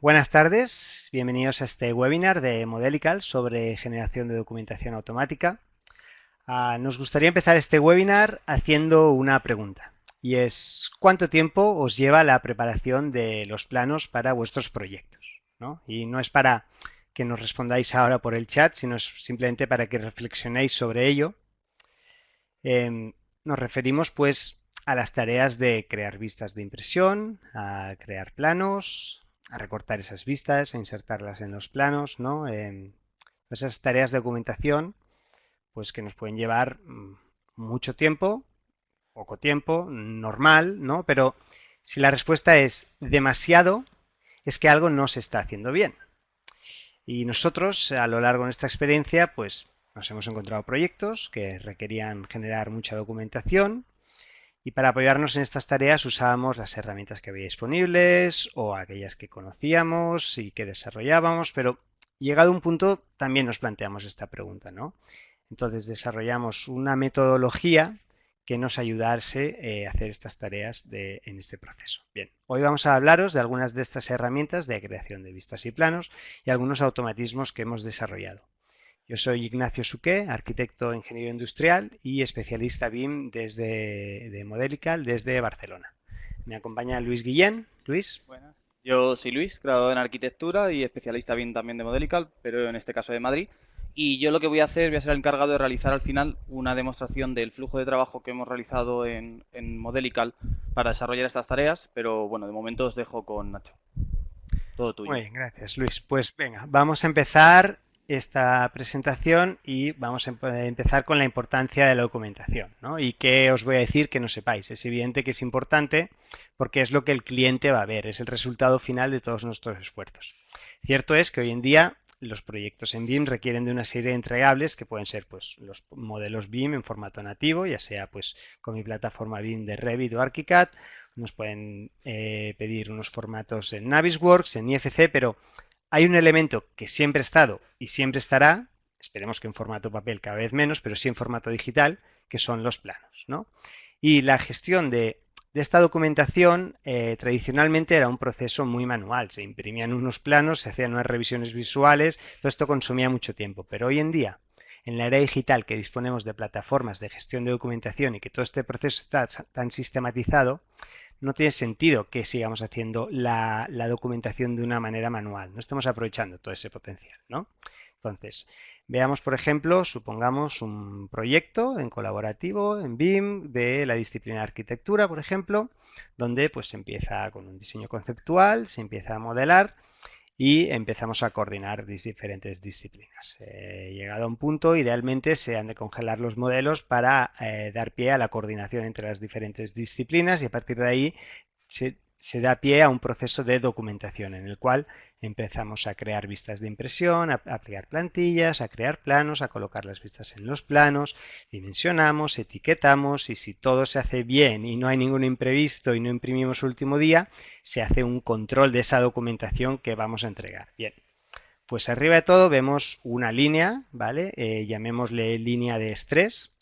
buenas tardes. Bienvenidos a este webinar de Modelical sobre generación de documentación automática. Ah, nos gustaría empezar este webinar haciendo una pregunta y es ¿cuánto tiempo os lleva la preparación de los planos para vuestros proyectos? Y no es para que nos respondáis ahora por el chat, sino simplemente para que reflexionéis sobre ello. Em, nos referimos pues a las tareas de crear vistas de impresión, a crear planos, a recortar esas vistas, a insertarlas en los planos, ¿no? esas tareas de documentación, pues que nos pueden llevar mm, mucho tiempo, poco tiempo, normal, ¿no? Pero si la respuesta es demasiado, es que algo no se está haciendo bien. Y nosotros, a lo largo de nuestra experiencia, pues nos hemos encontrado proyectos que requerían generar mucha documentación, y para apoyarnos en estas tareas usábamos las herramientas que había disponibles o aquellas que conocíamos y que desarrollábamos, pero llegado a un punto también nos planteamos esta pregunta, ¿no? Entonces desarrollamos una metodología que nos ayudase eh, a hacer estas tareas en este proceso. Bien, hoy vamos a hablaros de algunas de estas herramientas de creación de vistas y planos y algunos automatismos que hemos desarrollado. Yo soy Ignacio Suqué, arquitecto ingeniero industrial y especialista BIM desde de Modelical desde Barcelona. Me acompaña Luis Guillén. Luis. Buenas. Yo soy Luis, graduado en arquitectura y especialista BIM también de Modelical, pero en este caso de Madrid. Y yo lo que voy a hacer, voy a ser el encargado de realizar al final una demostración del flujo de trabajo que hemos realizado en, en Modelical para desarrollar estas tareas, pero bueno, de momento os dejo con Nacho. Todo tuyo. Muy bien, gracias Luis. Pues venga, vamos a empezar esta presentación y vamos a empezar con la importancia de la documentación. ¿no? ¿Y qué os voy a decir que no sepáis? Es evidente que es importante porque es lo que el cliente va a ver, es el resultado final de todos nuestros esfuerzos. Cierto es que hoy en día los proyectos en BIM requieren de una serie de entregables que pueden ser pues, los modelos BIM en formato nativo, ya sea pues, con mi plataforma BIM de Revit o ArchiCAD, nos pueden eh, pedir unos formatos en Navisworks, en IFC, pero hay un elemento que siempre ha estado y siempre estará, esperemos que en formato papel cada vez menos, pero sí en formato digital, que son los planos. ¿no? Y la gestión de, esta documentación eh, tradicionalmente era un proceso muy manual. Se imprimían unos planos, se hacían unas revisiones visuales, todo esto consumía mucho tiempo. Pero hoy en día, en la era digital que disponemos de plataformas de gestión de documentación y que todo este proceso está tan sistematizado, no tiene sentido que sigamos haciendo la, documentación de una manera manual. No estamos aprovechando todo ese potencial, ¿no? Entonces, veamos, por ejemplo, supongamos un proyecto en colaborativo, en BIM, de la disciplina de arquitectura, por ejemplo, donde pues se empieza con un diseño conceptual, se empieza a modelar y empezamos a coordinar diferentes disciplinas. Eh, llegado a un punto, idealmente se han de congelar los modelos para eh, dar pie a la coordinación entre las diferentes disciplinas y a partir de ahí se se da pie a un proceso de documentación en el cual empezamos a crear vistas de impresión, a aplicar plantillas, a crear planos, a colocar las vistas en los planos, dimensionamos, etiquetamos y si todo se hace bien y no hay ningún imprevisto y no imprimimos último día, se hace un control de esa documentación que vamos a entregar. Bien, pues arriba de todo vemos una línea, ¿vale? Eh, llamémosle línea de estrés,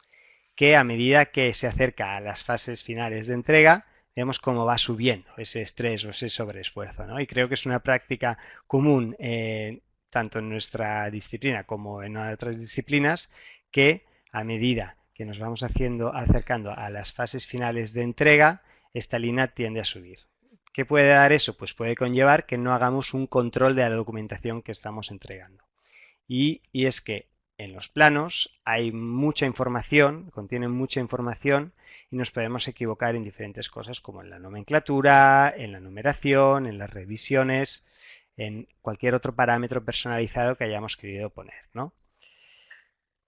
que a medida que se acerca a las fases finales de entrega, vemos cómo va subiendo ese estrés o ese sobreesfuerzo. Y creo que es una práctica común tanto en nuestra disciplina como en otras disciplinas que a medida que nos vamos haciendo, acercando a las fases finales de entrega, esta línea tiende a subir. ¿Qué puede dar eso? Pues puede conllevar que no hagamos un control de la documentación que estamos entregando. Y, y es que en los planos hay mucha información, contienen mucha información y nos podemos equivocar en diferentes cosas como en la nomenclatura, en la numeración, en las revisiones, en cualquier otro parámetro personalizado que hayamos querido poner. ¿no?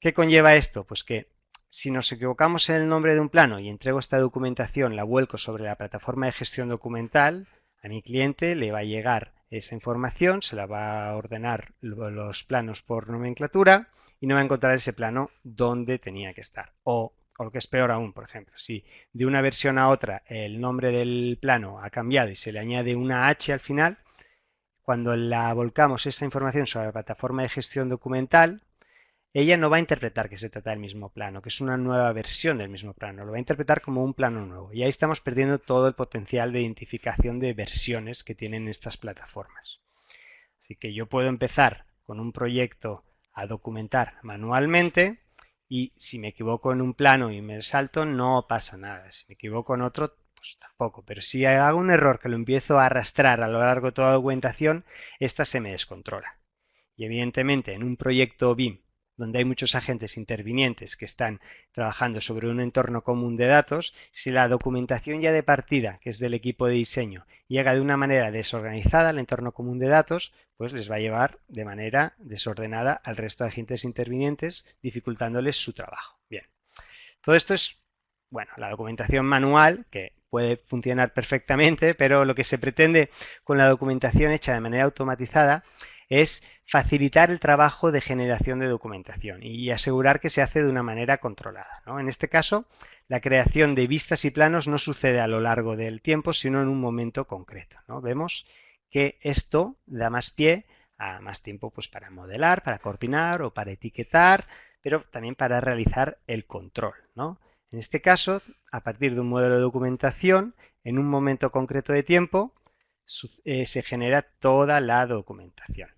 ¿Qué conlleva esto? Pues que si nos equivocamos en el nombre de un plano y entrego esta documentación, la vuelco sobre la plataforma de gestión documental, a mi cliente le va a llegar esa información, se la va a ordenar los planos por nomenclatura y no va a encontrar ese plano donde tenía que estar. O, lo que es peor aún, por ejemplo, si de una versión a otra el nombre del plano ha cambiado y se le añade una H al final, cuando la volcamos esa información sobre la plataforma de gestión documental, ella no va a interpretar que se trata del mismo plano, que es una nueva versión del mismo plano, lo va a interpretar como un plano nuevo. Y ahí estamos perdiendo todo el potencial de identificación de versiones que tienen estas plataformas. Así que yo puedo empezar con un proyecto a documentar manualmente y si me equivoco en un plano y me salto no pasa nada. Si me equivoco en otro pues tampoco. Pero si hago un error que lo empiezo a arrastrar a lo largo de toda la documentación, esta se me descontrola. Y evidentemente en un proyecto BIM donde hay muchos agentes intervinientes que están trabajando sobre un entorno común de datos, si la documentación ya de partida, que es del equipo de diseño, llega de una manera desorganizada al entorno común de datos, pues les va a llevar de manera desordenada al resto de agentes intervinientes, dificultándoles su trabajo. Bien, todo esto es, bueno, la documentación manual, que puede funcionar perfectamente, pero lo que se pretende con la documentación hecha de manera automatizada es facilitar el trabajo de generación de documentación y asegurar que se hace de una manera controlada. En este caso, la creación de vistas y planos no sucede a lo largo del tiempo, sino en un momento concreto. Vemos que esto da más pie a más tiempo pues, para modelar, para coordinar o para etiquetar, pero también para realizar el control. En este caso, a partir de un modelo de documentación, en un momento concreto de tiempo, eh, se genera toda la documentación.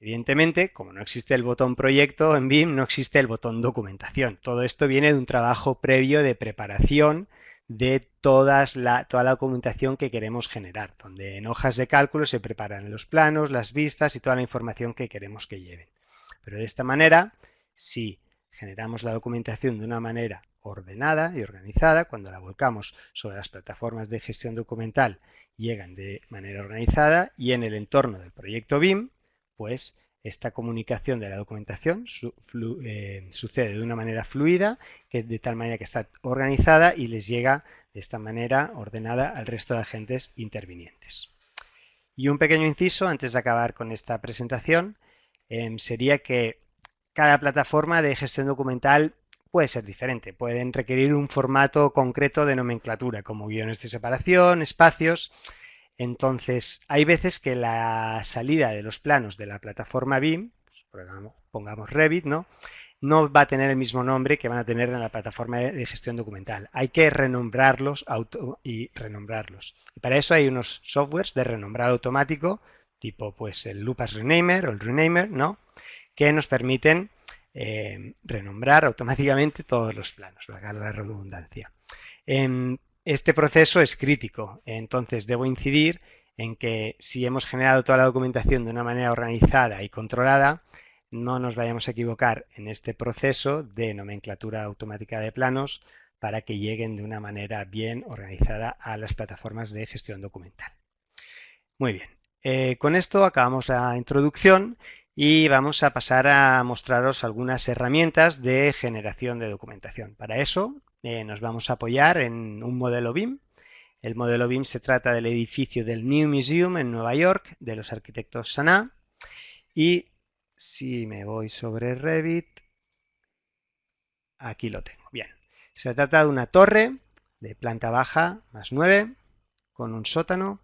Evidentemente, como no existe el botón proyecto en BIM, no existe el botón documentación. Todo esto viene de un trabajo previo de preparación de toda la documentación que queremos generar, donde en hojas de cálculo se preparan los planos, las vistas y toda la información que queremos que lleven. Pero de esta manera, si generamos la documentación de una manera ordenada y organizada, cuando la volcamos sobre las plataformas de gestión documental, llegan de manera organizada y en el entorno del proyecto BIM, pues esta comunicación de la documentación eh, sucede de una manera fluida, que de tal manera que está organizada y les llega de esta manera ordenada al resto de agentes intervinientes. Y un pequeño inciso antes de acabar con esta presentación em, sería que cada plataforma de gestión documental puede ser diferente, pueden requerir un formato concreto de nomenclatura como guiones de separación, espacios, entonces, hay veces que la salida de los planos de la plataforma BIM, pues, pongamos Revit, ¿no? no va a tener el mismo nombre que van a tener en la plataforma de gestión documental. Hay que renombrarlos y renombrarlos. Y para eso hay unos softwares de renombrado automático, tipo pues el Lupas Renamer o el Renamer, ¿no? que nos permiten eh, renombrar automáticamente todos los planos, valga la redundancia. Este proceso es crítico, entonces debo incidir en que si hemos generado toda la documentación de una manera organizada y controlada, no nos vayamos a equivocar en este proceso de nomenclatura automática de planos para que lleguen de una manera bien organizada a las plataformas de gestión documental. Muy bien, eh, con esto acabamos la introducción y vamos a pasar a mostraros algunas herramientas de generación de documentación. Para eso eh, nos vamos a apoyar en un modelo BIM. El modelo BIM se trata del edificio del New Museum en Nueva York, de los arquitectos Sana. Y si me voy sobre Revit, aquí lo tengo. Bien, se trata de una torre de planta baja más 9 con un sótano.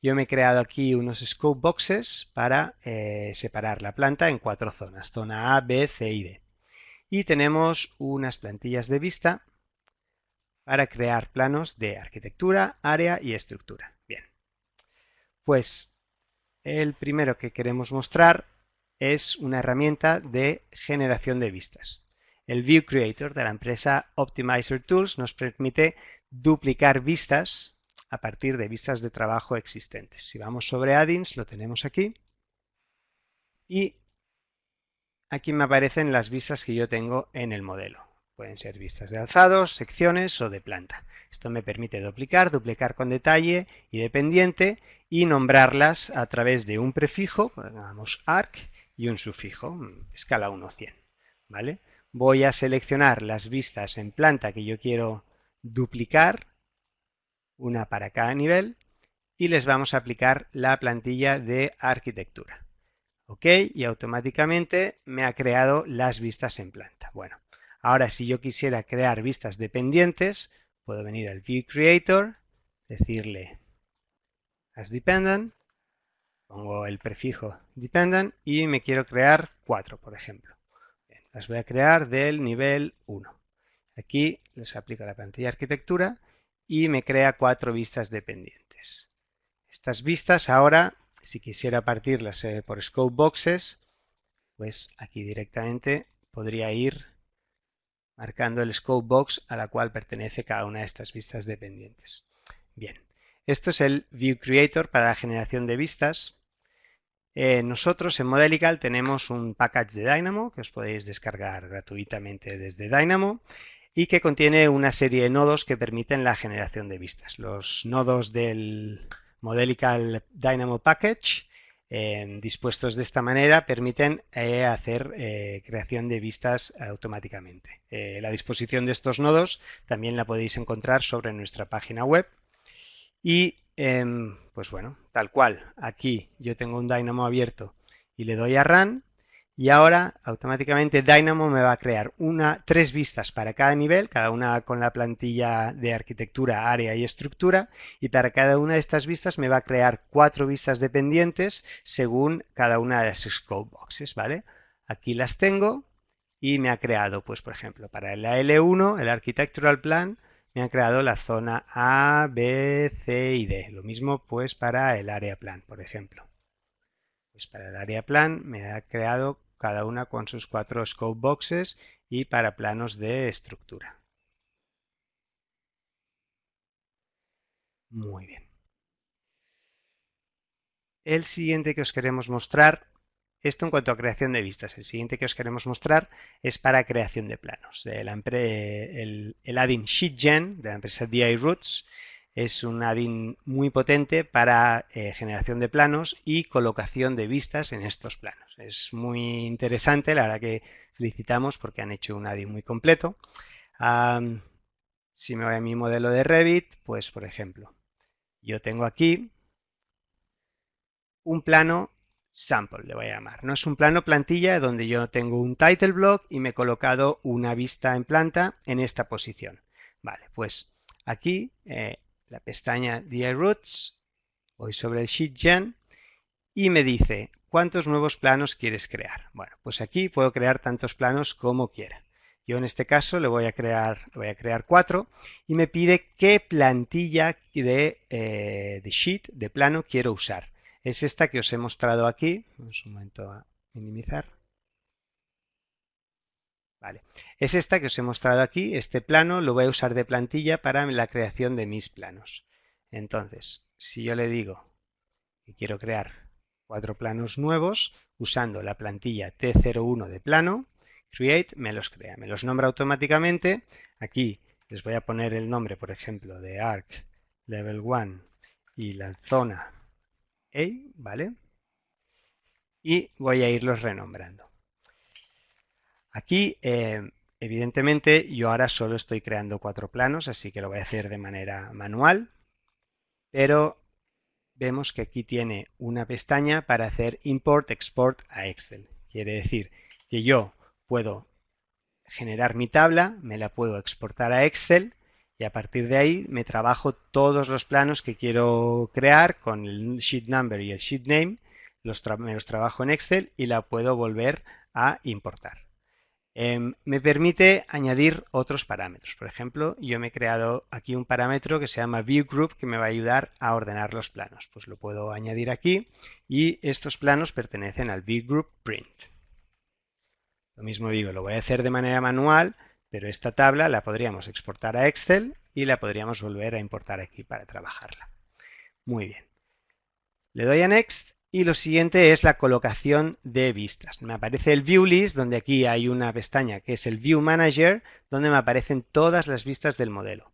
Yo me he creado aquí unos scope boxes para eh, separar la planta en cuatro zonas, zona A, B, C y D. Y tenemos unas plantillas de vista para crear planos de arquitectura, área y estructura. Bien, pues el primero que queremos mostrar es una herramienta de generación de vistas. El View Creator de la empresa Optimizer Tools nos permite duplicar vistas a partir de vistas de trabajo existentes. Si vamos sobre Addins, lo tenemos aquí. Y aquí me aparecen las vistas que yo tengo en el modelo. Pueden ser vistas de alzados, secciones o de planta. Esto me permite duplicar, duplicar con detalle y dependiente y nombrarlas a través de un prefijo, pongamos arc, y un sufijo, escala 1, 100. ¿vale? Voy a seleccionar las vistas en planta que yo quiero duplicar, una para cada nivel, y les vamos a aplicar la plantilla de arquitectura. ¿Ok? Y automáticamente me ha creado las vistas en planta. Bueno, Ahora, si yo quisiera crear vistas dependientes, puedo venir al View Creator, decirle as dependent, pongo el prefijo dependent y me quiero crear cuatro, por ejemplo. las voy a crear del nivel 1. Aquí les aplico la plantilla arquitectura y me crea cuatro vistas dependientes. Estas vistas ahora si quisiera partirlas eh, por scope boxes, pues aquí directamente podría ir marcando el scope box a la cual pertenece cada una de estas vistas dependientes. Bien, esto es el View Creator para la generación de vistas. Eh, nosotros en Modelical tenemos un package de Dynamo que os podéis descargar gratuitamente desde Dynamo y que contiene una serie de nodos que permiten la generación de vistas. Los nodos del Modelical Dynamo Package eh, dispuestos de esta manera permiten eh, hacer eh, creación de vistas automáticamente. la disposición de estos nodos también la podéis encontrar sobre nuestra página web. Y em, pues bueno, tal cual, aquí yo tengo un Dynamo abierto y le doy a Run y ahora automáticamente Dynamo me va a crear una, tres vistas para cada nivel, cada una con la plantilla de arquitectura, área y estructura, y para cada una de estas vistas me va a crear cuatro vistas dependientes según cada una de las scope boxes, ¿vale? Aquí las tengo y me ha creado, pues por ejemplo, para la L1, el Architectural Plan, me ha creado la zona A, B, C y D. Lo mismo pues para el área plan, por ejemplo. Pues para el área plan me ha creado cada una con sus cuatro scope boxes y para planos de estructura. Muy bien. El siguiente que os queremos mostrar, esto en cuanto a creación de vistas, el siguiente que os queremos mostrar es para creación de planos. El, el, el add-in SheetGen de la empresa DI Roots es un add-in muy potente para eh, generación de planos y colocación de vistas en estos planos. Es muy interesante, la verdad que felicitamos porque han hecho un add-in muy completo. si me voy a mi modelo de Revit, pues por ejemplo, yo tengo aquí un plano sample, le voy a llamar. No es un plano plantilla donde yo tengo un title block y me he colocado una vista en planta en esta posición. Vale, pues aquí eh, la pestaña DI Roots, voy sobre el Sheet Gen y me dice cuántos nuevos planos quieres crear. Bueno, pues aquí puedo crear tantos planos como quiera. Yo en este caso le voy a crear, voy a crear cuatro y me pide qué plantilla de, eh, de sheet, de plano, quiero usar. Es esta que os he mostrado aquí. Un momento a minimizar. Es esta que os he mostrado aquí, este plano lo voy a usar de plantilla para la creación de mis planos. Entonces, si yo le digo que quiero crear cuatro planos nuevos usando la plantilla T01 de plano, Create me los crea, me los nombra automáticamente. Aquí les voy a poner el nombre, por ejemplo, de Arc Level 1 y la zona A, ¿vale? Y voy a irlos renombrando. Aquí, eh, evidentemente, yo ahora solo estoy creando cuatro planos, así que lo voy a hacer de manera manual, pero vemos que aquí tiene una pestaña para hacer import, export a Excel. Quiere decir que yo puedo generar mi tabla, me la puedo exportar a Excel y a partir de ahí me trabajo todos los planos que quiero crear con el sheet number y el sheet name, me los trabajo en Excel y la puedo volver a importar. Em, me permite añadir otros parámetros. Por ejemplo, yo me he creado aquí un parámetro que se llama ViewGroup que me va a ayudar a ordenar los planos. Pues lo puedo añadir aquí y estos planos pertenecen al ViewGroup Print. Lo mismo digo, lo voy a hacer de manera manual, pero esta tabla la podríamos exportar a Excel y la podríamos volver a importar aquí para trabajarla. Muy bien. Le doy a Next y lo siguiente es la colocación de vistas. Me aparece el View List, donde aquí hay una pestaña que es el View Manager, donde me aparecen todas las vistas del modelo.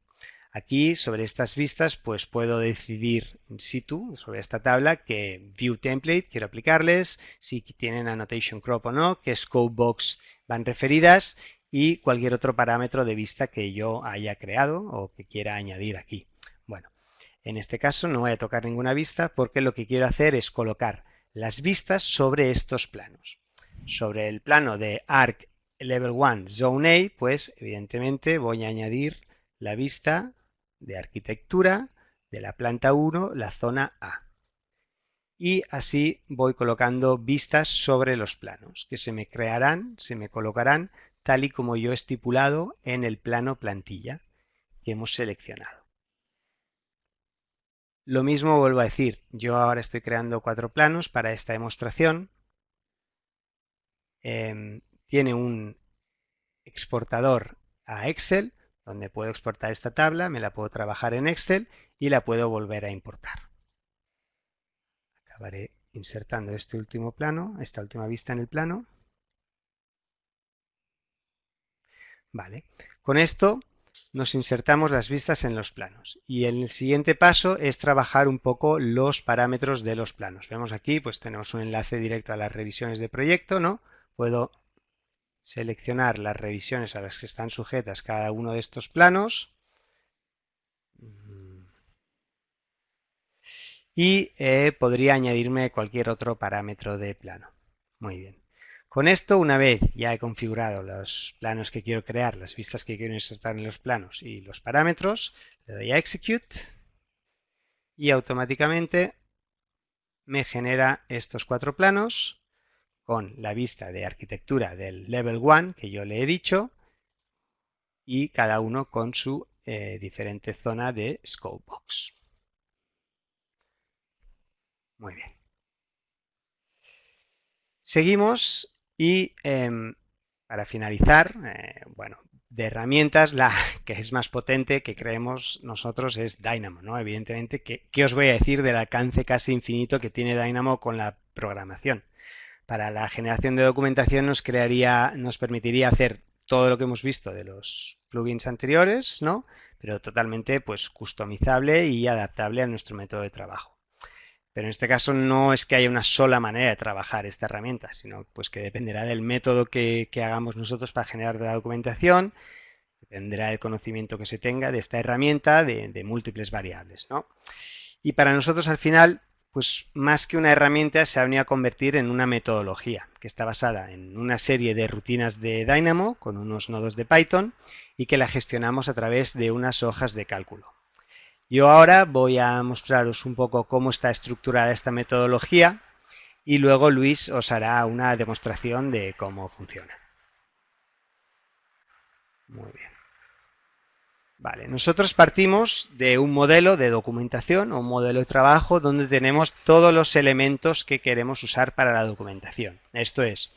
Aquí, sobre estas vistas, pues puedo decidir in situ, sobre esta tabla, qué View Template quiero aplicarles, si tienen Annotation Crop o no, qué Scope Box van referidas y cualquier otro parámetro de vista que yo haya creado o que quiera añadir aquí. En este caso no voy a tocar ninguna vista porque lo que quiero hacer es colocar las vistas sobre estos planos. Sobre el plano de Arc Level 1 Zone A, pues evidentemente voy a añadir la vista de arquitectura de la planta 1, la zona A. Y así voy colocando vistas sobre los planos, que se me crearán, se me colocarán tal y como yo he estipulado en el plano plantilla que hemos seleccionado. Lo mismo vuelvo a decir, yo ahora estoy creando cuatro planos para esta demostración. Em, tiene un exportador a Excel, donde puedo exportar esta tabla, me la puedo trabajar en Excel y la puedo volver a importar. Acabaré insertando este último plano, esta última vista en el plano. Vale, con esto nos insertamos las vistas en los planos y el siguiente paso es trabajar un poco los parámetros de los planos. Vemos aquí, pues tenemos un enlace directo a las revisiones de proyecto, ¿no? Puedo seleccionar las revisiones a las que están sujetas cada uno de estos planos y eh, podría añadirme cualquier otro parámetro de plano. Muy bien. Con esto, una vez ya he configurado los planos que quiero crear, las vistas que quiero insertar en los planos y los parámetros, le doy a Execute y automáticamente me genera estos cuatro planos con la vista de arquitectura del Level 1 que yo le he dicho y cada uno con su eh, diferente zona de Scope Box. Muy bien. Seguimos y em, para finalizar, eh, bueno, de herramientas, la que es más potente que creemos nosotros es Dynamo, ¿no? Evidentemente, ¿qué, os voy a decir del alcance casi infinito que tiene Dynamo con la programación? Para la generación de documentación nos crearía, nos permitiría hacer todo lo que hemos visto de los plugins anteriores, ¿no? Pero totalmente pues customizable y adaptable a nuestro método de trabajo. Pero en este caso no es que haya una sola manera de trabajar esta herramienta, sino pues que dependerá del método que, hagamos nosotros para generar la documentación, dependerá del conocimiento que se tenga de esta herramienta de, múltiples variables. Y para nosotros al final, pues más que una herramienta se ha venido a convertir en una metodología que está basada en una serie de rutinas de Dynamo con unos nodos de Python y que la gestionamos a través de unas hojas de cálculo. Yo ahora voy a mostraros un poco cómo está estructurada esta metodología y luego Luis os hará una demostración de cómo funciona. Muy bien. Vale, nosotros partimos de un modelo de documentación o un modelo de trabajo donde tenemos todos los elementos que queremos usar para la documentación. Esto es,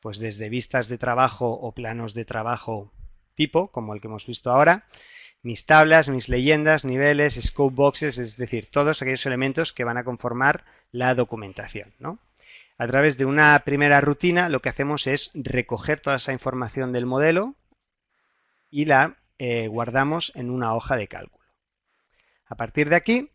pues desde vistas de trabajo o planos de trabajo tipo, como el que hemos visto ahora, mis tablas, mis leyendas, niveles, scope boxes, es decir, todos aquellos elementos que van a conformar la documentación. A través de una primera rutina lo que hacemos es recoger toda esa información del modelo y la eh, guardamos en una hoja de cálculo. A partir de aquí,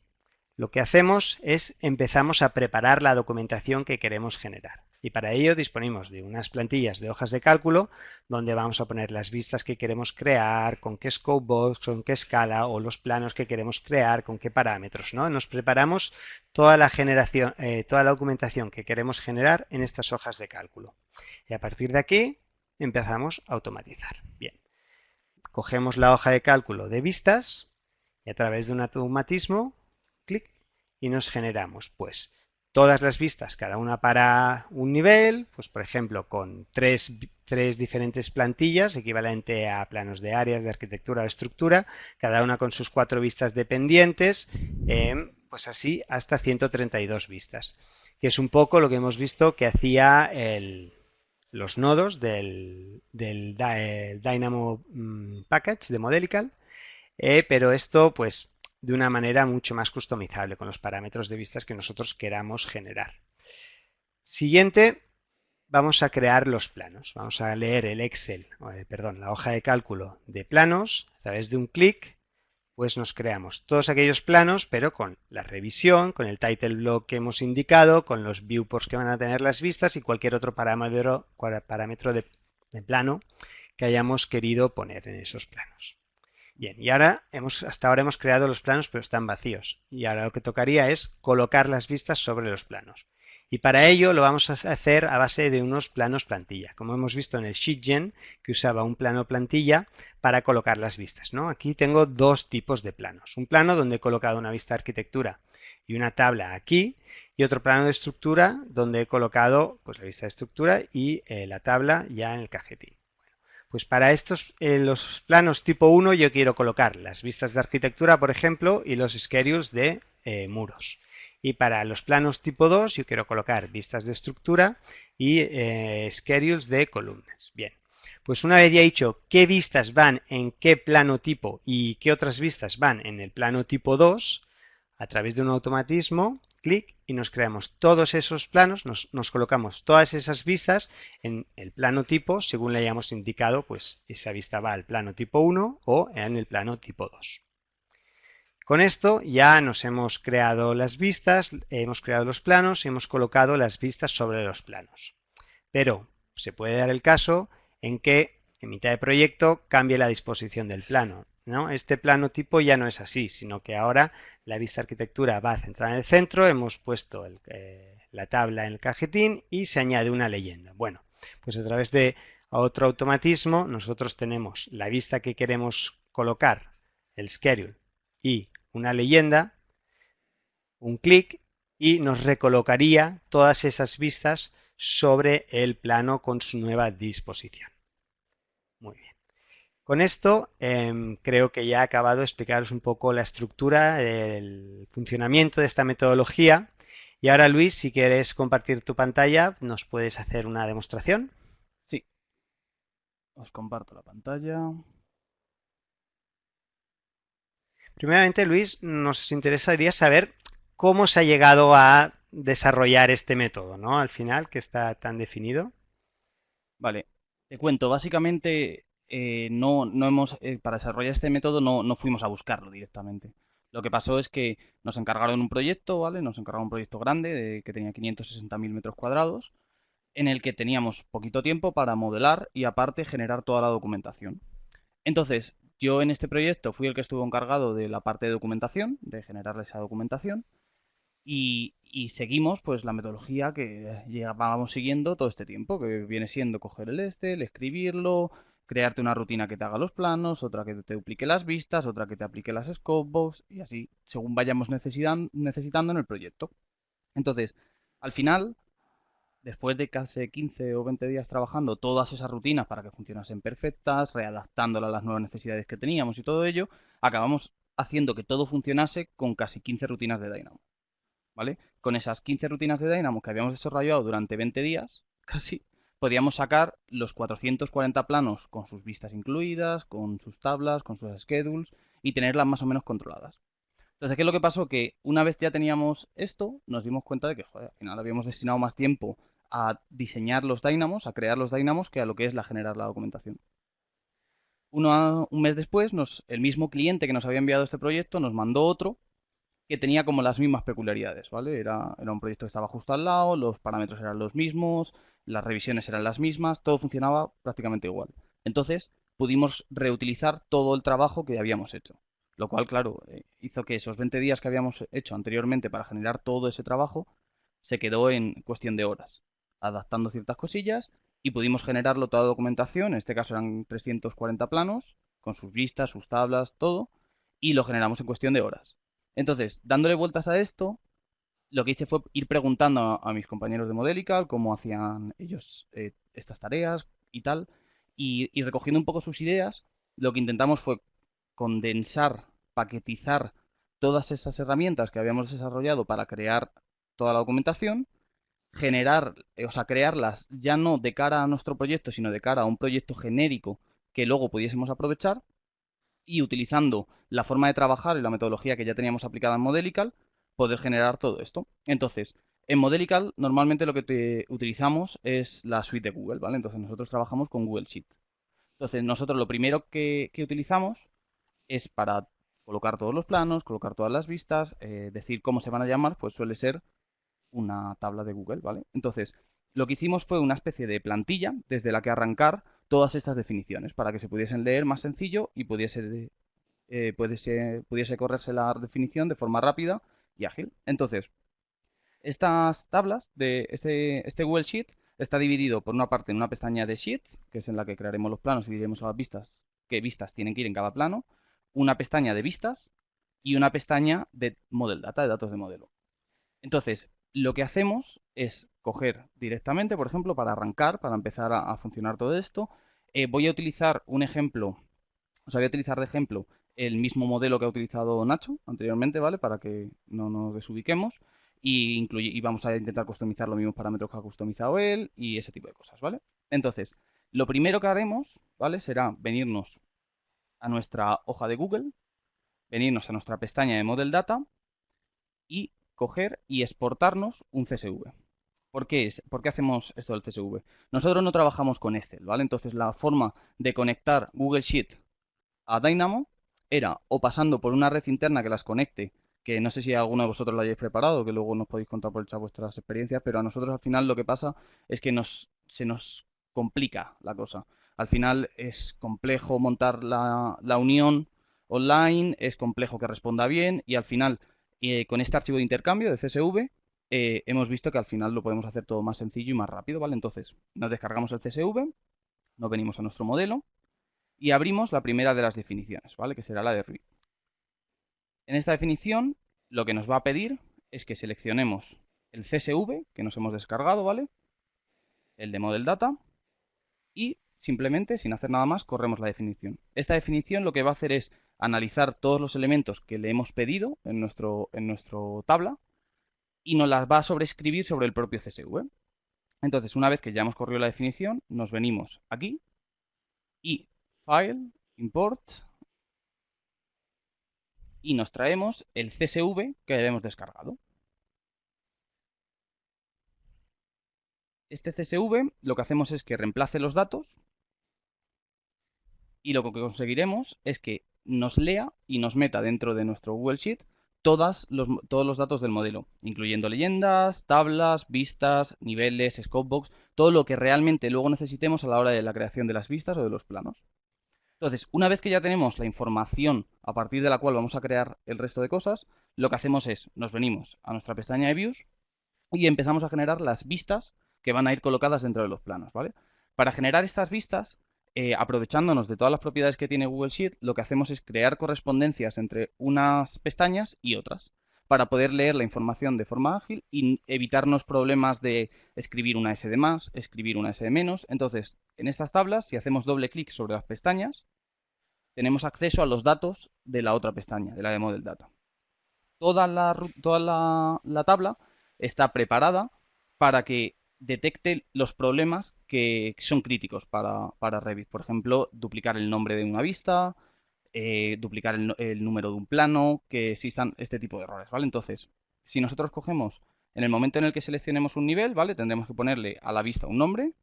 lo que hacemos es empezamos a preparar la documentación que queremos generar. Y para ello disponemos de unas plantillas de hojas de cálculo donde vamos a poner las vistas que queremos crear, con qué scope box, con qué escala o los planos que queremos crear, con qué parámetros. ¿no? Nos preparamos toda la, generación, eh, toda la documentación que queremos generar en estas hojas de cálculo. Y a partir de aquí empezamos a automatizar. Bien, cogemos la hoja de cálculo de vistas y a través de un automatismo, clic, y nos generamos pues todas las vistas, cada una para un nivel, pues por ejemplo con tres, diferentes plantillas, equivalente a planos de áreas, de arquitectura o estructura, cada una con sus cuatro vistas dependientes, em, pues así hasta 132 vistas, que es un poco lo que hemos visto que hacía los nodos del, Dynamo mm, Package de Modelical, eh, pero esto pues de una manera mucho más customizable con los parámetros de vistas que nosotros queramos generar. Siguiente, vamos a crear los planos. Vamos a leer el Excel, eh, perdón, la hoja de cálculo de planos. A través de un clic, pues nos creamos todos aquellos planos, pero con la revisión, con el title block que hemos indicado, con los viewports que van a tener las vistas y cualquier otro parámetro, parámetro de plano que hayamos querido poner en esos planos. Bien, y ahora hemos, hasta ahora hemos creado los planos, pero están vacíos. Y ahora lo que tocaría es colocar las vistas sobre los planos. Y para ello lo vamos a hacer a base de unos planos plantilla, como hemos visto en el SheetGen, que usaba un plano plantilla para colocar las vistas. ¿no? Aquí tengo dos tipos de planos. Un plano donde he colocado una vista de arquitectura y una tabla aquí, y otro plano de estructura donde he colocado pues, la vista de estructura y eh, la tabla ya en el cajetín. Pues para estos, eh, los planos tipo 1 yo quiero colocar las vistas de arquitectura, por ejemplo, y los schedules de eh, muros. Y para los planos tipo 2 yo quiero colocar vistas de estructura y eh, schedules de columnas. Bien, pues una vez ya dicho qué vistas van en qué plano tipo y qué otras vistas van en el plano tipo 2, a través de un automatismo, clic y nos creamos todos esos planos, nos, colocamos todas esas vistas en el plano tipo según le hayamos indicado, pues esa vista va al plano tipo 1 o en el plano tipo 2. Con esto ya nos hemos creado las vistas, hemos creado los planos hemos colocado las vistas sobre los planos. Pero se puede dar el caso en que en mitad de proyecto cambie la disposición del plano. ¿No? Este plano tipo ya no es así, sino que ahora la vista arquitectura va a centrar en el centro, hemos puesto eh, la tabla en el cajetín y se añade una leyenda. Bueno, pues a través de otro automatismo nosotros tenemos la vista que queremos colocar, el schedule, y una leyenda, un clic y nos recolocaría todas esas vistas sobre el plano con su nueva disposición. Muy bien. Con esto em, creo que ya he acabado de explicaros un poco la estructura, el funcionamiento de esta metodología. Y ahora Luis, si quieres compartir tu pantalla, nos puedes hacer una demostración. Sí. Os comparto la pantalla. Primeramente, Luis, nos interesaría saber cómo se ha llegado a desarrollar este método, ¿no? Al final, que está tan definido. Vale, te cuento, básicamente eh, no, no hemos, eh, para desarrollar este método no, no, fuimos a buscarlo directamente. Lo que pasó es que nos encargaron un proyecto, ¿vale? Nos encargaron un proyecto grande de, que tenía 560.000 metros cuadrados, en el que teníamos poquito tiempo para modelar y aparte generar toda la documentación. Entonces, yo en este proyecto fui el que estuvo encargado de la parte de documentación, de generar esa documentación, y, seguimos pues la metodología que llevábamos siguiendo todo este tiempo, que viene siendo coger el este, el escribirlo, crearte una rutina que te haga los planos, otra que te duplique las vistas, otra que te aplique las scopebox y así, según vayamos necesitando en el proyecto. Entonces, al final, después de casi 15 o 20 días trabajando todas esas rutinas para que funcionasen perfectas, readaptándolas a las nuevas necesidades que teníamos y todo ello, acabamos haciendo que todo funcionase con casi 15 rutinas de Dynamo. ¿Vale? Con esas 15 rutinas de Dynamo que habíamos desarrollado durante 20 días, casi, podíamos sacar los 440 planos con sus vistas incluidas, con sus tablas, con sus schedules y tenerlas más o menos controladas. Entonces, ¿qué es lo que pasó? Que una vez ya teníamos esto, nos dimos cuenta de que, al final habíamos destinado más tiempo a diseñar los dynamos, a crear los dynamos, que a lo que es la generar la documentación. un mes después, el mismo cliente que nos había enviado este proyecto nos mandó otro que tenía como las mismas peculiaridades, ¿vale? Era un proyecto que estaba justo al lado, los parámetros eran los mismos, las revisiones eran las mismas, todo funcionaba prácticamente igual. Entonces pudimos reutilizar todo el trabajo que habíamos hecho. Lo cual, claro, eh, hizo que esos 20 días que habíamos hecho anteriormente para generar todo ese trabajo se quedó en cuestión de horas, adaptando ciertas cosillas y pudimos generarlo toda la documentación, en este caso eran 340 planos, con sus vistas, sus tablas, todo, y lo generamos en cuestión de horas. Entonces, dándole vueltas a esto, lo que hice fue ir preguntando a, mis compañeros de Modelical cómo hacían ellos eh, estas tareas y tal, y, recogiendo un poco sus ideas, lo que intentamos fue condensar, paquetizar todas esas herramientas que habíamos desarrollado para crear toda la documentación, generar, eh, o sea, crearlas ya no de cara a nuestro proyecto, sino de cara a un proyecto genérico que luego pudiésemos aprovechar y utilizando la forma de trabajar y la metodología que ya teníamos aplicada en Modelical, poder generar todo esto. Entonces, en Modelical normalmente lo que utilizamos es la suite de Google, ¿vale? Entonces nosotros trabajamos con Google Sheet. Entonces nosotros lo primero que, utilizamos es para colocar todos los planos, colocar todas las vistas, eh, decir cómo se van a llamar, pues suele ser una tabla de Google, ¿vale? Entonces, lo que hicimos fue una especie de plantilla desde la que arrancar todas estas definiciones para que se pudiesen leer más sencillo y pudiese, eh, pudiese, pudiese correrse la definición de forma rápida y ágil. Entonces, estas tablas de este Google Sheet está dividido por una parte en una pestaña de Sheets, que es en la que crearemos los planos y diremos a las vistas qué vistas tienen que ir en cada plano, una pestaña de vistas y una pestaña de Model Data, de datos de modelo. Entonces, lo que hacemos es coger directamente, por ejemplo, para arrancar, para empezar a, funcionar todo esto, eh, voy a utilizar un ejemplo, o voy a utilizar de ejemplo el mismo modelo que ha utilizado Nacho anteriormente, ¿vale? Para que no nos desubiquemos. Y, y vamos a intentar customizar los mismos parámetros que ha customizado él y ese tipo de cosas, ¿vale? Entonces, lo primero que haremos, ¿vale? Será venirnos a nuestra hoja de Google, venirnos a nuestra pestaña de Model Data y coger y exportarnos un CSV. ¿Por qué, es, ¿Por qué hacemos esto del CSV? Nosotros no trabajamos con Excel, ¿vale? Entonces la forma de conectar Google Sheet a Dynamo era o pasando por una red interna que las conecte, que no sé si alguno de vosotros lo hayáis preparado, que luego nos podéis contar por el chat vuestras experiencias, pero a nosotros al final lo que pasa es que nos, se nos complica la cosa. Al final es complejo montar la, unión online, es complejo que responda bien y al final eh, con este archivo de intercambio de CSV eh, hemos visto que al final lo podemos hacer todo más sencillo y más rápido, ¿vale? Entonces nos descargamos el CSV, nos venimos a nuestro modelo y abrimos la primera de las definiciones, ¿vale? Que será la de read. En esta definición lo que nos va a pedir es que seleccionemos el CSV que nos hemos descargado, ¿vale? El de Model Data y simplemente, sin hacer nada más, corremos la definición. Esta definición lo que va a hacer es analizar todos los elementos que le hemos pedido en nuestro, en nuestro tabla y nos las va a sobreescribir sobre el propio CSV. Entonces, una vez que ya hemos corrido la definición, nos venimos aquí y File, Import y nos traemos el CSV que hemos descargado. Este CSV lo que hacemos es que reemplace los datos y lo que conseguiremos es que nos lea y nos meta dentro de nuestro Google Sheet todos los datos del modelo, incluyendo leyendas, tablas, vistas, niveles, scopebox, todo lo que realmente luego necesitemos a la hora de la creación de las vistas o de los planos. Entonces, una vez que ya tenemos la información a partir de la cual vamos a crear el resto de cosas, lo que hacemos es, nos venimos a nuestra pestaña de Views y empezamos a generar las vistas que van a ir colocadas dentro de los planos, ¿vale? Para generar estas vistas, eh, aprovechándonos de todas las propiedades que tiene Google Sheet, lo que hacemos es crear correspondencias entre unas pestañas y otras para poder leer la información de forma ágil y evitarnos problemas de escribir una S de más, escribir una S de menos. Entonces, en estas tablas, si hacemos doble clic sobre las pestañas, tenemos acceso a los datos de la otra pestaña, de la de Model Data. Toda la, toda la tabla está preparada para que detecte los problemas que son críticos para, Revit. Por ejemplo, duplicar el nombre de una vista, eh, duplicar el, número de un plano, que existan este tipo de errores, ¿vale? Entonces, si nosotros cogemos, en el momento en el que seleccionemos un nivel, ¿vale? Tendremos que ponerle a la vista un nombre.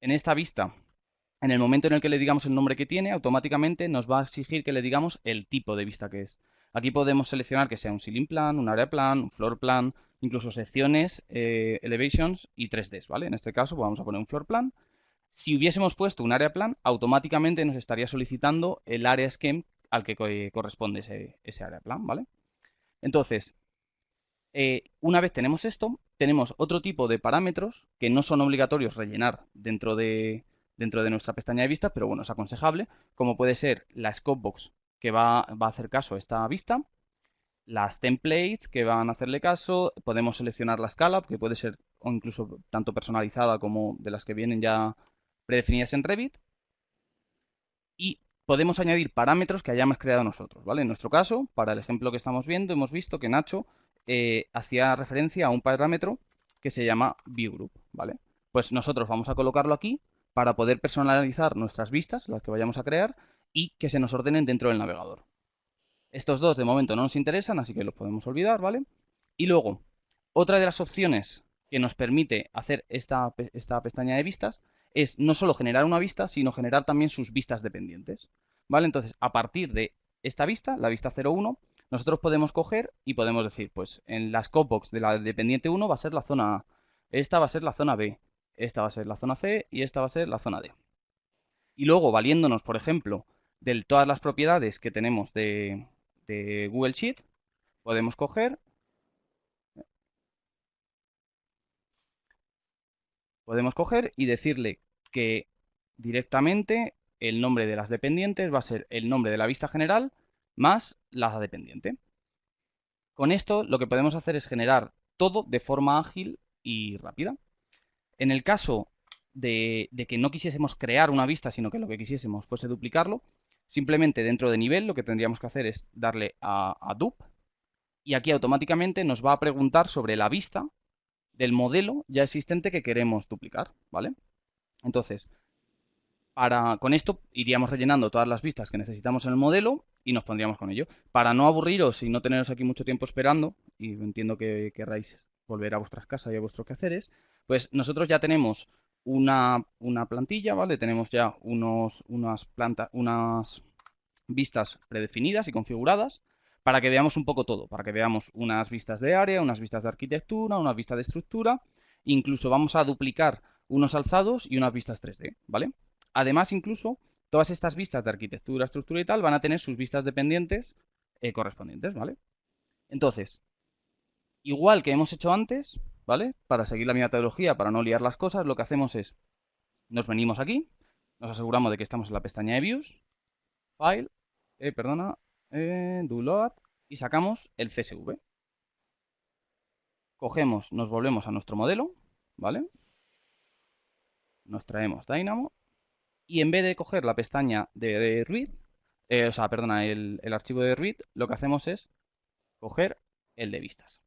En esta vista, en el momento en el que le digamos el nombre que tiene, automáticamente nos va a exigir que le digamos el tipo de vista que es. Aquí podemos seleccionar que sea un ceiling plan, un area plan, un floor plan, incluso secciones, eh, elevations y 3Ds, ¿vale? En este caso vamos a poner un floor plan. Si hubiésemos puesto un area plan, automáticamente nos estaría solicitando el area scheme al que corresponde ese, ese área plan, ¿vale? Entonces, eh, una vez tenemos esto, tenemos otro tipo de parámetros que no son obligatorios rellenar dentro de, dentro de nuestra pestaña de vista, pero bueno, es aconsejable, como puede ser la scope box que va, a hacer caso a esta vista. Las templates que van a hacerle caso. Podemos seleccionar la escala, que puede ser o incluso tanto personalizada como de las que vienen ya predefinidas en Revit. Y podemos añadir parámetros que hayamos creado nosotros, ¿vale? En nuestro caso, para el ejemplo que estamos viendo, hemos visto que Nacho eh, hacía referencia a un parámetro que se llama ViewGroup, ¿vale? Pues nosotros vamos a colocarlo aquí para poder personalizar nuestras vistas, las que vayamos a crear, y que se nos ordenen dentro del navegador. Estos dos de momento no nos interesan, así que los podemos olvidar, ¿vale? Y luego, otra de las opciones que nos permite hacer esta, esta pestaña de vistas es no solo generar una vista, sino generar también sus vistas dependientes. ¿Vale? Entonces, a partir de esta vista, la vista 01, nosotros podemos coger y podemos decir, pues en la scopebox de la dependiente 1 va a ser la zona A, esta va a ser la zona B, esta va a ser la zona C y esta va a ser la zona D. Y luego, valiéndonos, por ejemplo, de todas las propiedades que tenemos de, Google Sheet, podemos coger podemos coger y decirle que directamente el nombre de las dependientes va a ser el nombre de la vista general más la dependiente. Con esto lo que podemos hacer es generar todo de forma ágil y rápida. En el caso de, que no quisiésemos crear una vista, sino que lo que quisiésemos fuese duplicarlo, simplemente dentro de nivel lo que tendríamos que hacer es darle a, a dup y aquí automáticamente nos va a preguntar sobre la vista del modelo ya existente que queremos duplicar, ¿vale? Entonces, para, con esto iríamos rellenando todas las vistas que necesitamos en el modelo y nos pondríamos con ello. Para no aburriros y no teneros aquí mucho tiempo esperando, y entiendo que querráis volver a vuestras casas y a vuestros quehaceres, pues nosotros ya tenemos una, plantilla, ¿vale? Tenemos ya unos, unas, plantas, unas vistas predefinidas y configuradas para que veamos un poco todo, para que veamos unas vistas de área, unas vistas de arquitectura, unas vistas de estructura, incluso vamos a duplicar unos alzados y unas vistas 3D, ¿vale? Además, incluso, todas estas vistas de arquitectura, estructura y tal van a tener sus vistas dependientes eh, correspondientes, ¿vale? Entonces, igual que hemos hecho antes, ¿vale? Para seguir la metodología, para no liar las cosas, lo que hacemos es, nos venimos aquí, nos aseguramos de que estamos en la pestaña de Views, File, eh, perdona, eh, Do Load, y sacamos el CSV. Cogemos, nos volvemos a nuestro modelo, ¿vale? Nos traemos Dynamo y en vez de coger la pestaña de, read, eh, o sea, perdona, el, archivo de read, lo que hacemos es coger el de vistas.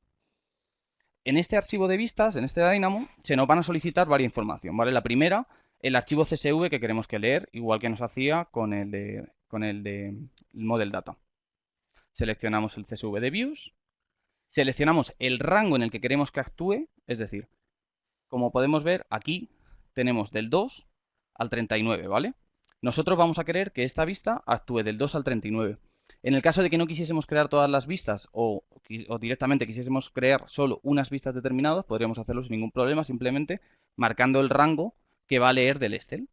En este archivo de vistas, en este Dynamo, se nos van a solicitar varias información, ¿vale? La primera, el archivo CSV que queremos que leer, igual que nos hacía con el de, con el de Model Data. Seleccionamos el CSV de Views, seleccionamos el rango en el que queremos que actúe, es decir, como podemos ver aquí tenemos del 2 al 39, ¿vale? Nosotros vamos a querer que esta vista actúe del 2 al 39. En el caso de que no quisiésemos crear todas las vistas o, directamente quisiésemos crear solo unas vistas determinadas, podríamos hacerlo sin ningún problema, simplemente marcando el rango que va a leer del Excel.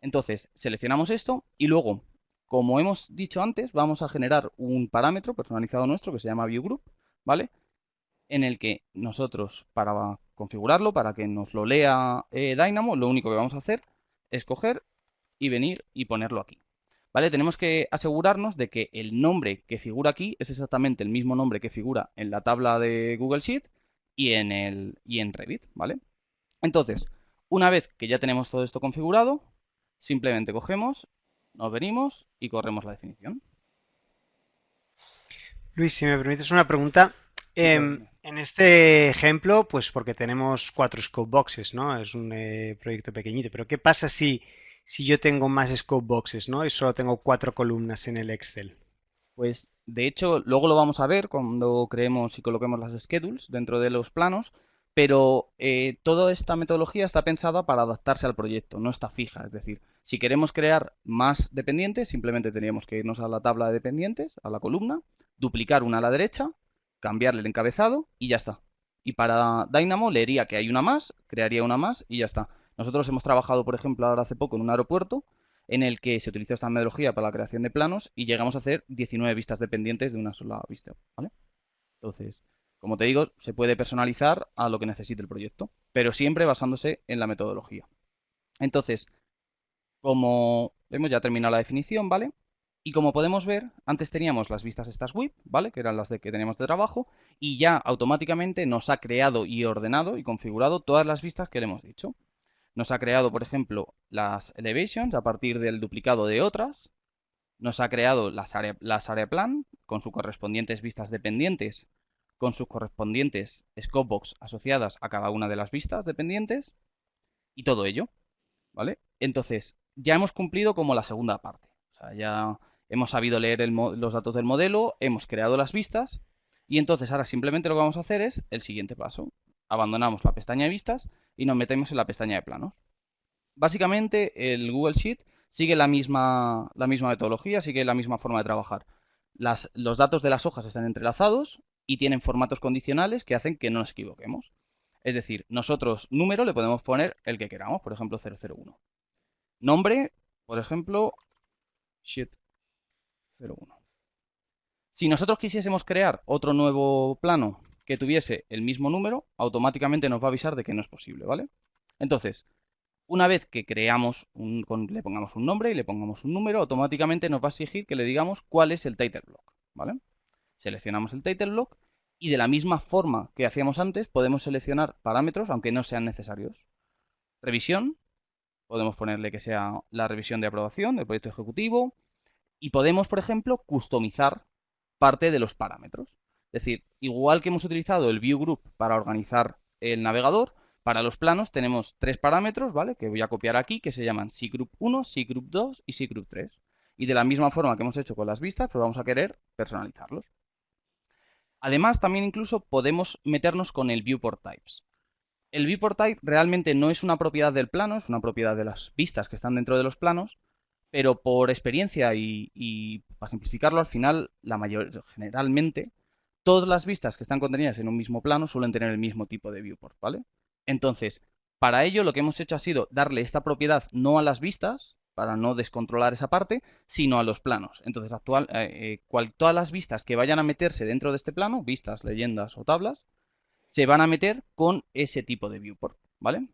Entonces, seleccionamos esto y luego, como hemos dicho antes, vamos a generar un parámetro personalizado nuestro que se llama ViewGroup, ¿vale? En el que nosotros, para configurarlo, para que nos lo lea eh, Dynamo, lo único que vamos a hacer escoger y venir y ponerlo aquí. ¿Vale? Tenemos que asegurarnos de que el nombre que figura aquí es exactamente el mismo nombre que figura en la tabla de Google Sheet y en, el, y en Revit, ¿vale? Entonces, una vez que ya tenemos todo esto configurado, simplemente cogemos, nos venimos y corremos la definición. Luis, si me permites una pregunta. Em, en este ejemplo, pues porque tenemos cuatro scope boxes, ¿no? Es un eh, proyecto pequeñito, pero ¿qué pasa si, si yo tengo más scope boxes, ¿no? Y solo tengo cuatro columnas en el Excel. Pues de hecho, luego lo vamos a ver cuando creemos y coloquemos las schedules dentro de los planos, pero eh, toda esta metodología está pensada para adaptarse al proyecto, no está fija. Es decir, si queremos crear más dependientes, simplemente tendríamos que irnos a la tabla de dependientes, a la columna, duplicar una a la derecha cambiarle el encabezado y ya está. Y para Dynamo leería que hay una más, crearía una más y ya está. Nosotros hemos trabajado, por ejemplo, ahora hace poco en un aeropuerto en el que se utilizó esta metodología para la creación de planos y llegamos a hacer 19 vistas dependientes de una sola vista. Entonces, como te digo, se puede personalizar a lo que necesite el proyecto, pero siempre basándose en la metodología. Entonces, como hemos ya terminado la definición, ¿vale? Y como podemos ver, antes teníamos las vistas estas WIP, ¿vale? Que eran las de que teníamos de trabajo, y ya automáticamente nos ha creado y ordenado y configurado todas las vistas que le hemos dicho. Nos ha creado, por ejemplo, las elevations a partir del duplicado de otras. Nos ha creado las áreas las plan con sus correspondientes vistas dependientes, con sus correspondientes scopebox asociadas a cada una de las vistas dependientes. Y todo ello, ¿vale? Entonces, ya hemos cumplido como la segunda parte. O sea, ya hemos sabido leer los datos del modelo, hemos creado las vistas y entonces ahora simplemente lo que vamos a hacer es el siguiente paso. Abandonamos la pestaña de vistas y nos metemos en la pestaña de planos. Básicamente el Google Sheet sigue la misma, metodología, sigue la misma forma de trabajar. los datos de las hojas están entrelazados y tienen formatos condicionales que hacen que no nos equivoquemos. Es decir, nosotros número le podemos poner el que queramos, por ejemplo 001. Nombre, por ejemplo, sheet si nosotros quisiésemos crear otro nuevo plano que tuviese el mismo número, automáticamente nos va a avisar de que no es posible, ¿vale? Entonces, una vez que creamos, un, le pongamos un nombre y le pongamos un número, automáticamente nos va a exigir que le digamos cuál es el title block, ¿vale? Seleccionamos el title block y de la misma forma que hacíamos antes podemos seleccionar parámetros aunque no sean necesarios. Revisión, podemos ponerle que sea la revisión de aprobación del proyecto ejecutivo y podemos, por ejemplo, customizar parte de los parámetros. Es decir, igual que hemos utilizado el View Group para organizar el navegador, para los planos tenemos tres parámetros, ¿vale? Que voy a copiar aquí, que se llaman Group 1, Group 2 y Group 3. Y de la misma forma que hemos hecho con las vistas, pues vamos a querer personalizarlos. Además, también incluso podemos meternos con el Viewport Types. El viewport type realmente no es una propiedad del plano, es una propiedad de las vistas que están dentro de los planos, pero por experiencia y, para simplificarlo, al final, la mayor, generalmente, todas las vistas que están contenidas en un mismo plano suelen tener el mismo tipo de viewport, ¿vale? Entonces, para ello lo que hemos hecho ha sido darle esta propiedad no a las vistas, para no descontrolar esa parte, sino a los planos. Entonces, actual, eh, eh, todas las vistas que vayan a meterse dentro de este plano, vistas, leyendas o tablas, se van a meter con ese tipo de viewport, ¿vale?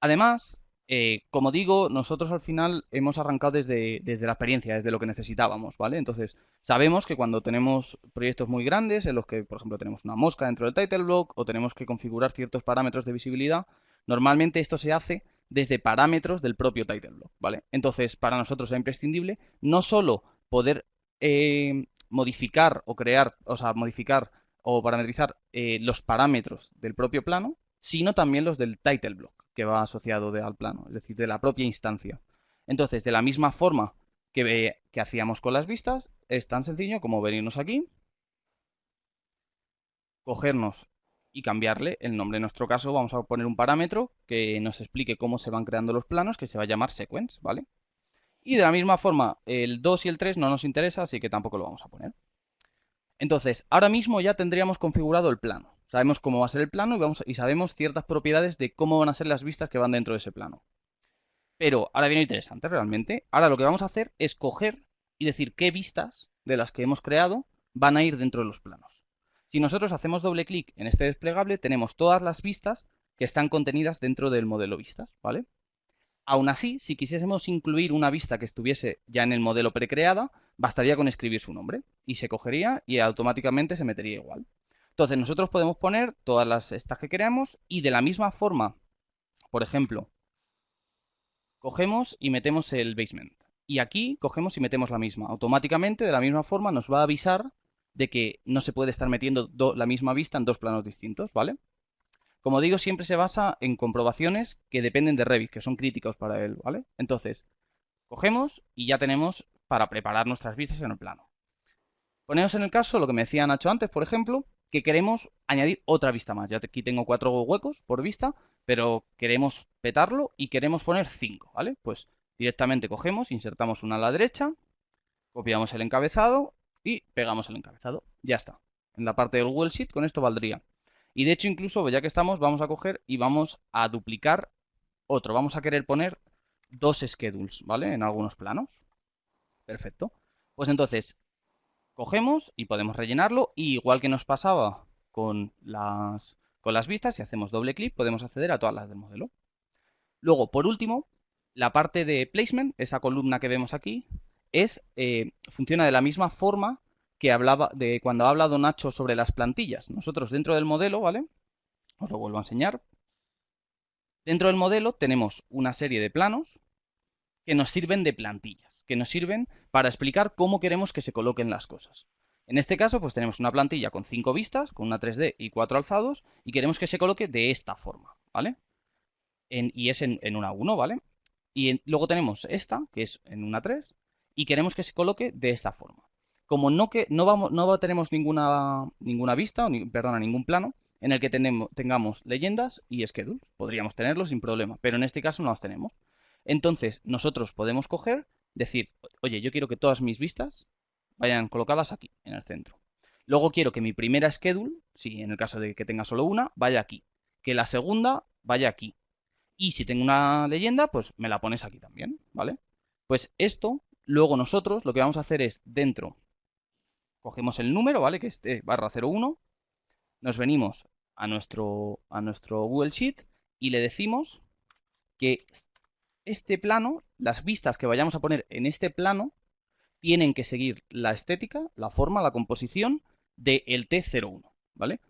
Además, eh, como digo, nosotros al final hemos arrancado desde, desde, la experiencia, desde lo que necesitábamos, ¿vale? Entonces, sabemos que cuando tenemos proyectos muy grandes, en los que, por ejemplo, tenemos una mosca dentro del title block o tenemos que configurar ciertos parámetros de visibilidad, normalmente esto se hace desde parámetros del propio title block, ¿vale? Entonces, para nosotros es imprescindible no solo poder eh, modificar o crear, o sea, modificar o parametrizar eh, los parámetros del propio plano, sino también los del title block que va asociado al plano, es decir, de la propia instancia. Entonces, de la misma forma que, eh, que hacíamos con las vistas, es tan sencillo como venirnos aquí, cogernos y cambiarle el nombre. En nuestro caso vamos a poner un parámetro que nos explique cómo se van creando los planos, que se va a llamar sequence, ¿vale? Y de la misma forma, el 2 y el 3 no nos interesa, así que tampoco lo vamos a poner. Entonces, ahora mismo ya tendríamos configurado el plano. Sabemos cómo va a ser el plano y, sabemos ciertas propiedades de cómo van a ser las vistas que van dentro de ese plano. Pero ahora viene interesante realmente. Ahora lo que vamos a hacer es coger y decir qué vistas de las que hemos creado van a ir dentro de los planos. Si nosotros hacemos doble clic en este desplegable, tenemos todas las vistas que están contenidas dentro del modelo vistas, ¿vale? Aún así, si quisiésemos incluir una vista que estuviese ya en el modelo precreada, bastaría con escribir su nombre y se cogería y automáticamente se metería igual. Entonces nosotros podemos poner todas las estas que queramos y de la misma forma, por ejemplo, cogemos y metemos el basement. Y aquí cogemos y metemos la misma. Automáticamente, de la misma forma, nos va a avisar de que no se puede estar metiendo la misma vista en dos planos distintos, ¿vale? Como digo, siempre se basa en comprobaciones que dependen de Revit, que son críticos para él, ¿vale? Entonces, cogemos y ya tenemos para preparar nuestras vistas en el plano. Ponemos en el caso lo que me decía Nacho antes, por ejemplo, que queremos añadir otra vista más. Ya aquí tengo cuatro huecos por vista, pero queremos petarlo y queremos poner cinco, ¿vale? Pues directamente cogemos, insertamos una a la derecha, copiamos el encabezado y pegamos el encabezado. Ya está. En la parte del Google Sheet con esto valdría. Y de hecho incluso, ya que estamos, vamos a coger y vamos a duplicar otro. Vamos a querer poner dos schedules, ¿vale? En algunos planos. Perfecto. Pues entonces, cogemos y podemos rellenarlo. Y igual que nos pasaba con las, con las vistas, si hacemos doble clic, podemos acceder a todas las del modelo. Luego, por último, la parte de placement, esa columna que vemos aquí, es, eh, funciona de la misma forma que hablaba de cuando ha hablado Nacho sobre las plantillas. Nosotros dentro del modelo, ¿vale? Os lo vuelvo a enseñar. Dentro del modelo tenemos una serie de planos que nos sirven de plantillas que nos sirven para explicar cómo queremos que se coloquen las cosas. En este caso, pues tenemos una plantilla con cinco vistas, con una 3D y cuatro alzados, y queremos que se coloque de esta forma, ¿vale? y es en, una 1, ¿vale? Y luego tenemos esta, que es en una 3, y queremos que se coloque de esta forma. Como no, tenemos ninguna, vista, o perdona, ningún plano, en el que tengamos leyendas y schedules. Podríamos tenerlos sin problema, pero en este caso no las tenemos. Entonces, nosotros podemos coger decir, oye, yo quiero que todas mis vistas vayan colocadas aquí, en el centro. Luego quiero que mi primera schedule, si en el caso de que tenga solo una, vaya aquí. Que la segunda vaya aquí. Y si tengo una leyenda, pues me la pones aquí también, ¿vale? Pues esto, luego nosotros lo que vamos a hacer es dentro, cogemos el número, ¿vale? Que esté barra 01, nos venimos a nuestro, a nuestro Google Sheet y le decimos que este plano, las vistas que vayamos a poner en este plano, tienen que seguir la estética, la forma, la composición del T01, ¿vale?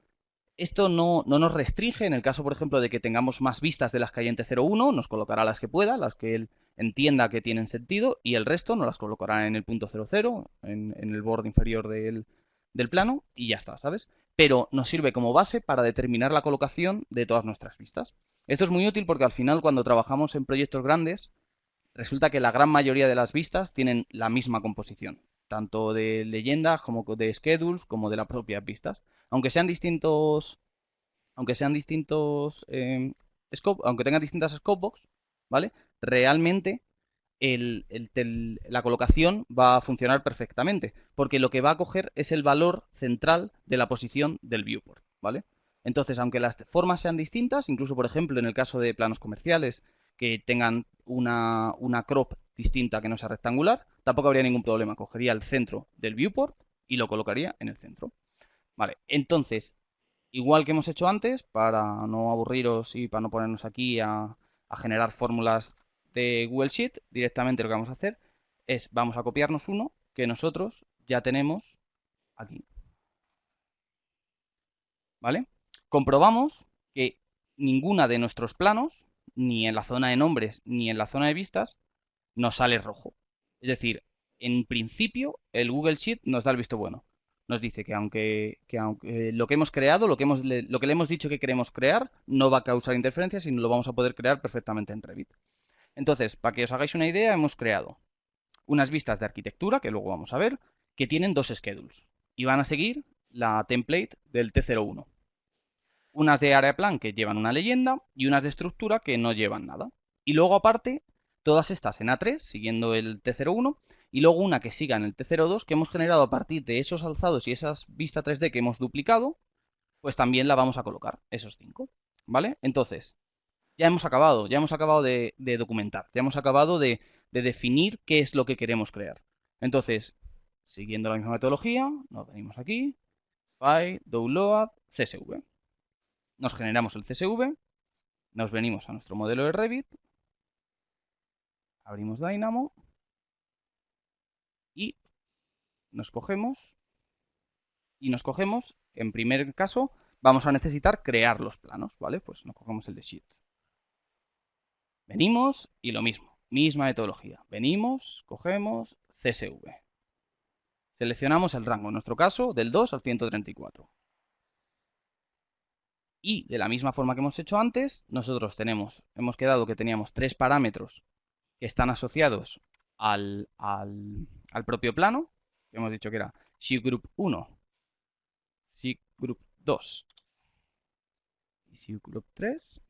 Esto no, nos restringe en el caso, por ejemplo, de que tengamos más vistas de las que hay en T01, nos colocará las que pueda, las que él entienda que tienen sentido, y el resto nos las colocará en el punto 00, en, en el borde inferior del, del plano, y ya está, ¿sabes? Pero nos sirve como base para determinar la colocación de todas nuestras vistas. Esto es muy útil porque al final cuando trabajamos en proyectos grandes, resulta que la gran mayoría de las vistas tienen la misma composición, tanto de leyendas como de schedules, como de las propias vistas aunque sean distintos, aunque sean distintos, eh, aunque tengan distintas scopebox, ¿vale? Realmente la colocación va a funcionar perfectamente, porque lo que va a coger es el valor central de la posición del viewport, ¿vale? Entonces, aunque las formas sean distintas, incluso por ejemplo en el caso de planos comerciales que tengan una, una crop distinta que no sea rectangular, tampoco habría ningún problema. Cogería el centro del viewport y lo colocaría en el centro. Vale, entonces, igual que hemos hecho antes, para no aburriros y para no ponernos aquí a, generar fórmulas de Google Sheet, directamente lo que vamos a hacer es, vamos a copiarnos uno que nosotros ya tenemos aquí. ¿Vale? Comprobamos que ninguna de nuestros planos, ni en la zona de nombres ni en la zona de vistas, nos sale rojo. Es decir, en principio el Google Sheet nos da el visto bueno nos dice que aunque, aunque lo que hemos creado, lo que, hemos, lo que le hemos dicho que queremos crear, no va a causar interferencias, sino lo vamos a poder crear perfectamente en Revit. Entonces, para que os hagáis una idea, hemos creado unas vistas de arquitectura, que luego vamos a ver, que tienen dos schedules y van a seguir la template del T01. Unas de área plan que llevan una leyenda y unas de estructura que no llevan nada. Y luego aparte, todas estas en A3, siguiendo el T01, y luego una que siga en el T02 que hemos generado a partir de esos alzados y esas vistas 3D que hemos duplicado, pues también la vamos a colocar, esos cinco, ¿vale? Entonces, ya hemos acabado, ya hemos acabado de, documentar, ya hemos acabado de, definir qué es lo que queremos crear. Entonces, siguiendo la misma metodología, nos venimos aquí, File, Download, CSV. Nos generamos el CSV, nos venimos a nuestro modelo de Revit, abrimos Dynamo, y nos cogemos y nos cogemos, en primer caso, vamos a necesitar crear los planos, ¿vale? Pues nos cogemos el de Sheets. Venimos y lo mismo, misma metodología. Venimos, cogemos CSV. Seleccionamos el rango, en nuestro caso, del 2 al 134. Y de la misma forma que hemos hecho antes, nosotros tenemos, hemos quedado que teníamos tres parámetros que están asociados al, al, propio plano, hemos dicho que era Shift Group 1, Shift Group 2 y Shift Group 3.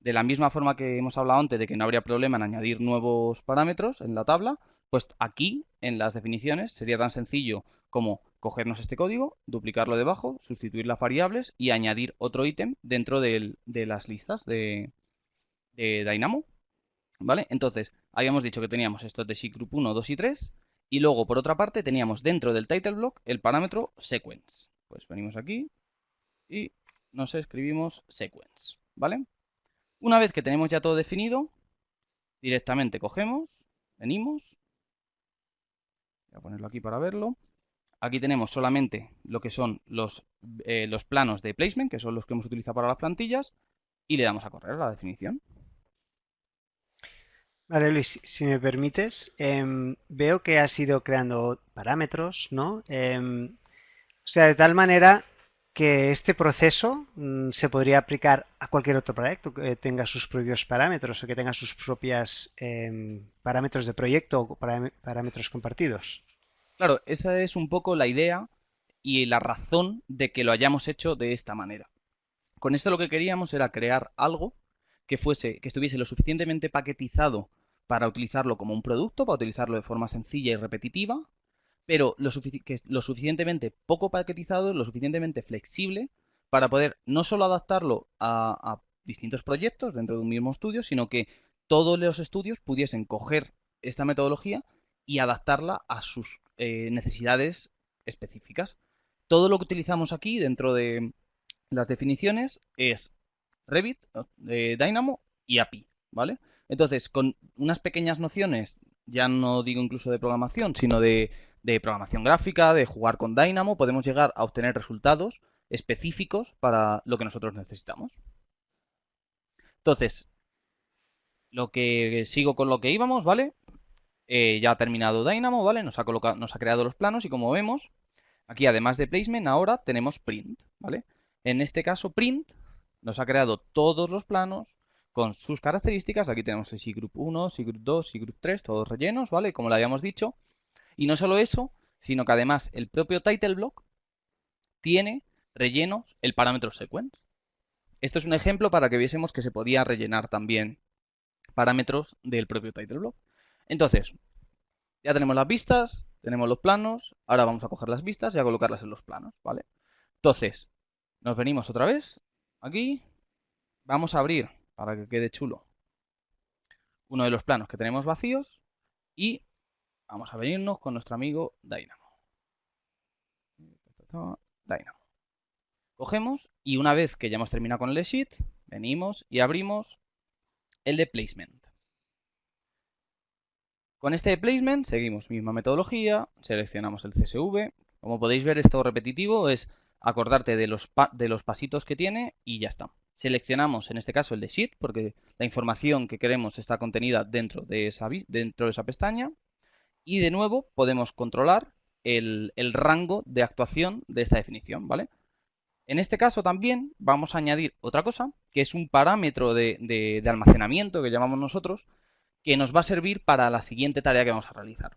De la misma forma que hemos hablado antes de que no habría problema en añadir nuevos parámetros en la tabla, pues aquí en las definiciones sería tan sencillo como cogernos este código, duplicarlo debajo, sustituir las variables y añadir otro ítem dentro de las listas de, Dynamo. ¿Vale? Entonces, habíamos dicho que teníamos estos de Group 1, 2 y 3. Y luego, por otra parte, teníamos dentro del title block el parámetro sequence. Pues venimos aquí y nos escribimos sequence, ¿vale? Una vez que tenemos ya todo definido, directamente cogemos, venimos, voy a ponerlo aquí para verlo. Aquí tenemos solamente lo que son los, eh, los planos de placement, que son los que hemos utilizado para las plantillas, y le damos a correr la definición. Vale, Luis, si me permites, em, veo que has ido creando parámetros, ¿no? Em, o sea, de tal manera que este proceso mm, se podría aplicar a cualquier otro proyecto que tenga sus propios parámetros o que tenga sus propias em, parámetros de proyecto o parámetros compartidos. Claro, esa es un poco la idea y la razón de que lo hayamos hecho de esta manera. Con esto lo que queríamos era crear algo que fuese, que estuviese lo suficientemente paquetizado para utilizarlo como un producto, para utilizarlo de forma sencilla y repetitiva, pero lo, suficientemente poco paquetizado, lo suficientemente flexible para poder no solo adaptarlo a, distintos proyectos dentro de un mismo estudio, sino que todos los estudios pudiesen coger esta metodología y adaptarla a sus eh, necesidades específicas. Todo lo que utilizamos aquí dentro de las definiciones es Revit, eh, Dynamo y API, ¿vale? Entonces, con unas pequeñas nociones, ya no digo incluso de programación, sino de, programación gráfica, de jugar con Dynamo, podemos llegar a obtener resultados específicos para lo que nosotros necesitamos. Entonces, lo que sigo con lo que íbamos, ¿vale? Eh, ya ha terminado Dynamo, ¿vale? Nos ha, colocado, nos ha creado los planos y como vemos, aquí además de placement, ahora tenemos print, ¿vale? En este caso, print nos ha creado todos los planos con sus características. Aquí tenemos el C-Group 1, C-Group 2, C-Group 3, todos rellenos, ¿vale? Como lo habíamos dicho. Y no solo eso, sino que además el propio title block tiene rellenos el parámetro sequence. Esto es un ejemplo para que viésemos que se podía rellenar también parámetros del propio title block. Entonces, ya tenemos las vistas, tenemos los planos, ahora vamos a coger las vistas y a colocarlas en los planos, ¿vale? Entonces, nos venimos otra vez aquí, vamos a abrir, para que quede chulo, uno de los planos que tenemos vacíos y vamos a venirnos con nuestro amigo Dynamo. Dynamo. Cogemos y una vez que ya hemos terminado con el sheet, venimos y abrimos el de placement. Con este placement seguimos misma metodología, seleccionamos el CSV. Como podéis ver, esto repetitivo es acordarte de los, de los pasitos que tiene y ya está. Seleccionamos en este caso el de Sheet porque la información que queremos está contenida dentro de esa, dentro de esa pestaña. Y de nuevo podemos controlar el, rango de actuación de esta definición, ¿vale? En este caso también vamos a añadir otra cosa, que es un parámetro de, de almacenamiento que llamamos nosotros, que nos va a servir para la siguiente tarea que vamos a realizar.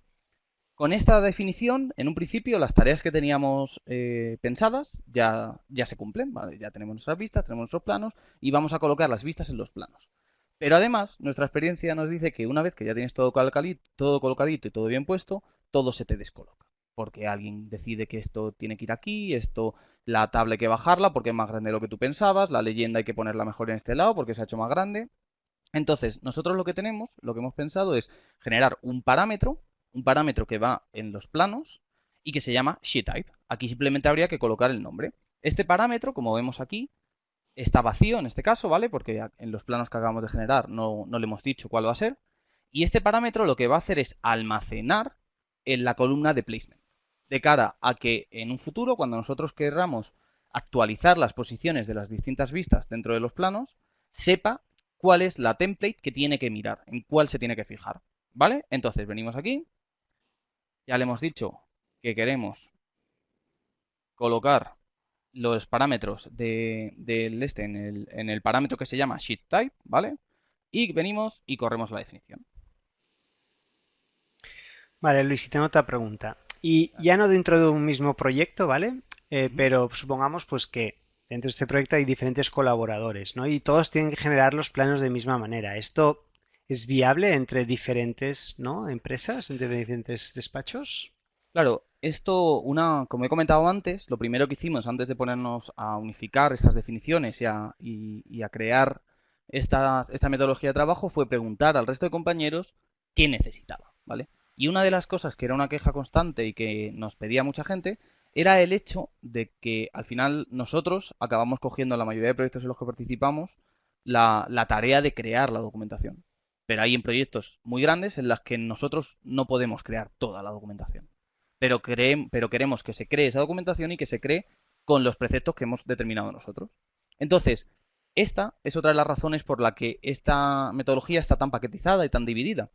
Con esta definición, en un principio, las tareas que teníamos eh, pensadas ya, ya se cumplen, ya tenemos nuestras vistas, tenemos nuestros planos y vamos a colocar las vistas en los planos. Pero además, nuestra experiencia nos dice que una vez que ya tienes todo, todo colocadito y todo bien puesto, todo se te descoloca. Porque alguien decide que esto tiene que ir aquí, esto, la tabla hay que bajarla porque es más grande de lo que tú pensabas, la leyenda hay que ponerla mejor en este lado porque se ha hecho más grande. Entonces, nosotros lo que tenemos, lo que hemos pensado es generar un parámetro un parámetro que va en los planos y que se llama sheetType. Aquí simplemente habría que colocar el nombre. Este parámetro, como vemos aquí, está vacío en este caso, ¿vale? Porque en los planos que acabamos de generar no, no le hemos dicho cuál va a ser. Y este parámetro lo que va a hacer es almacenar en la columna de placement. De cara a que en un futuro, cuando nosotros querramos actualizar las posiciones de las distintas vistas dentro de los planos, sepa cuál es la template que tiene que mirar, en cuál se tiene que fijar. ¿Vale? Entonces venimos aquí, ya le hemos dicho que queremos colocar los parámetros del este en el, parámetro que se llama sheetType, ¿vale? Y venimos y corremos la definición. Vale, Luis, y tengo otra pregunta. Y ya no dentro de un mismo proyecto, ¿vale? Eh, pero supongamos pues que dentro de este proyecto hay diferentes colaboradores, ¿no? Y todos tienen que generar los planos de misma manera. ¿Esto es viable entre diferentes ¿no? empresas, entre diferentes despachos? Claro, esto, una, como he comentado antes, lo primero que hicimos antes de ponernos a unificar estas definiciones y a, y, a crear esta metodología de trabajo fue preguntar al resto de compañeros qué necesitaba, ¿vale? Y una de las cosas que era una queja constante y que nos pedía mucha gente era el hecho de que al final nosotros acabamos cogiendo la mayoría de proyectos en los que participamos la, la tarea de crear la documentación pero hay en proyectos muy grandes en las que nosotros no podemos crear toda la documentación. Pero, pero queremos que se cree esa documentación y que se cree con los preceptos que hemos determinado nosotros. Entonces, esta es otra de las razones por la que esta metodología está tan paquetizada y tan dividida.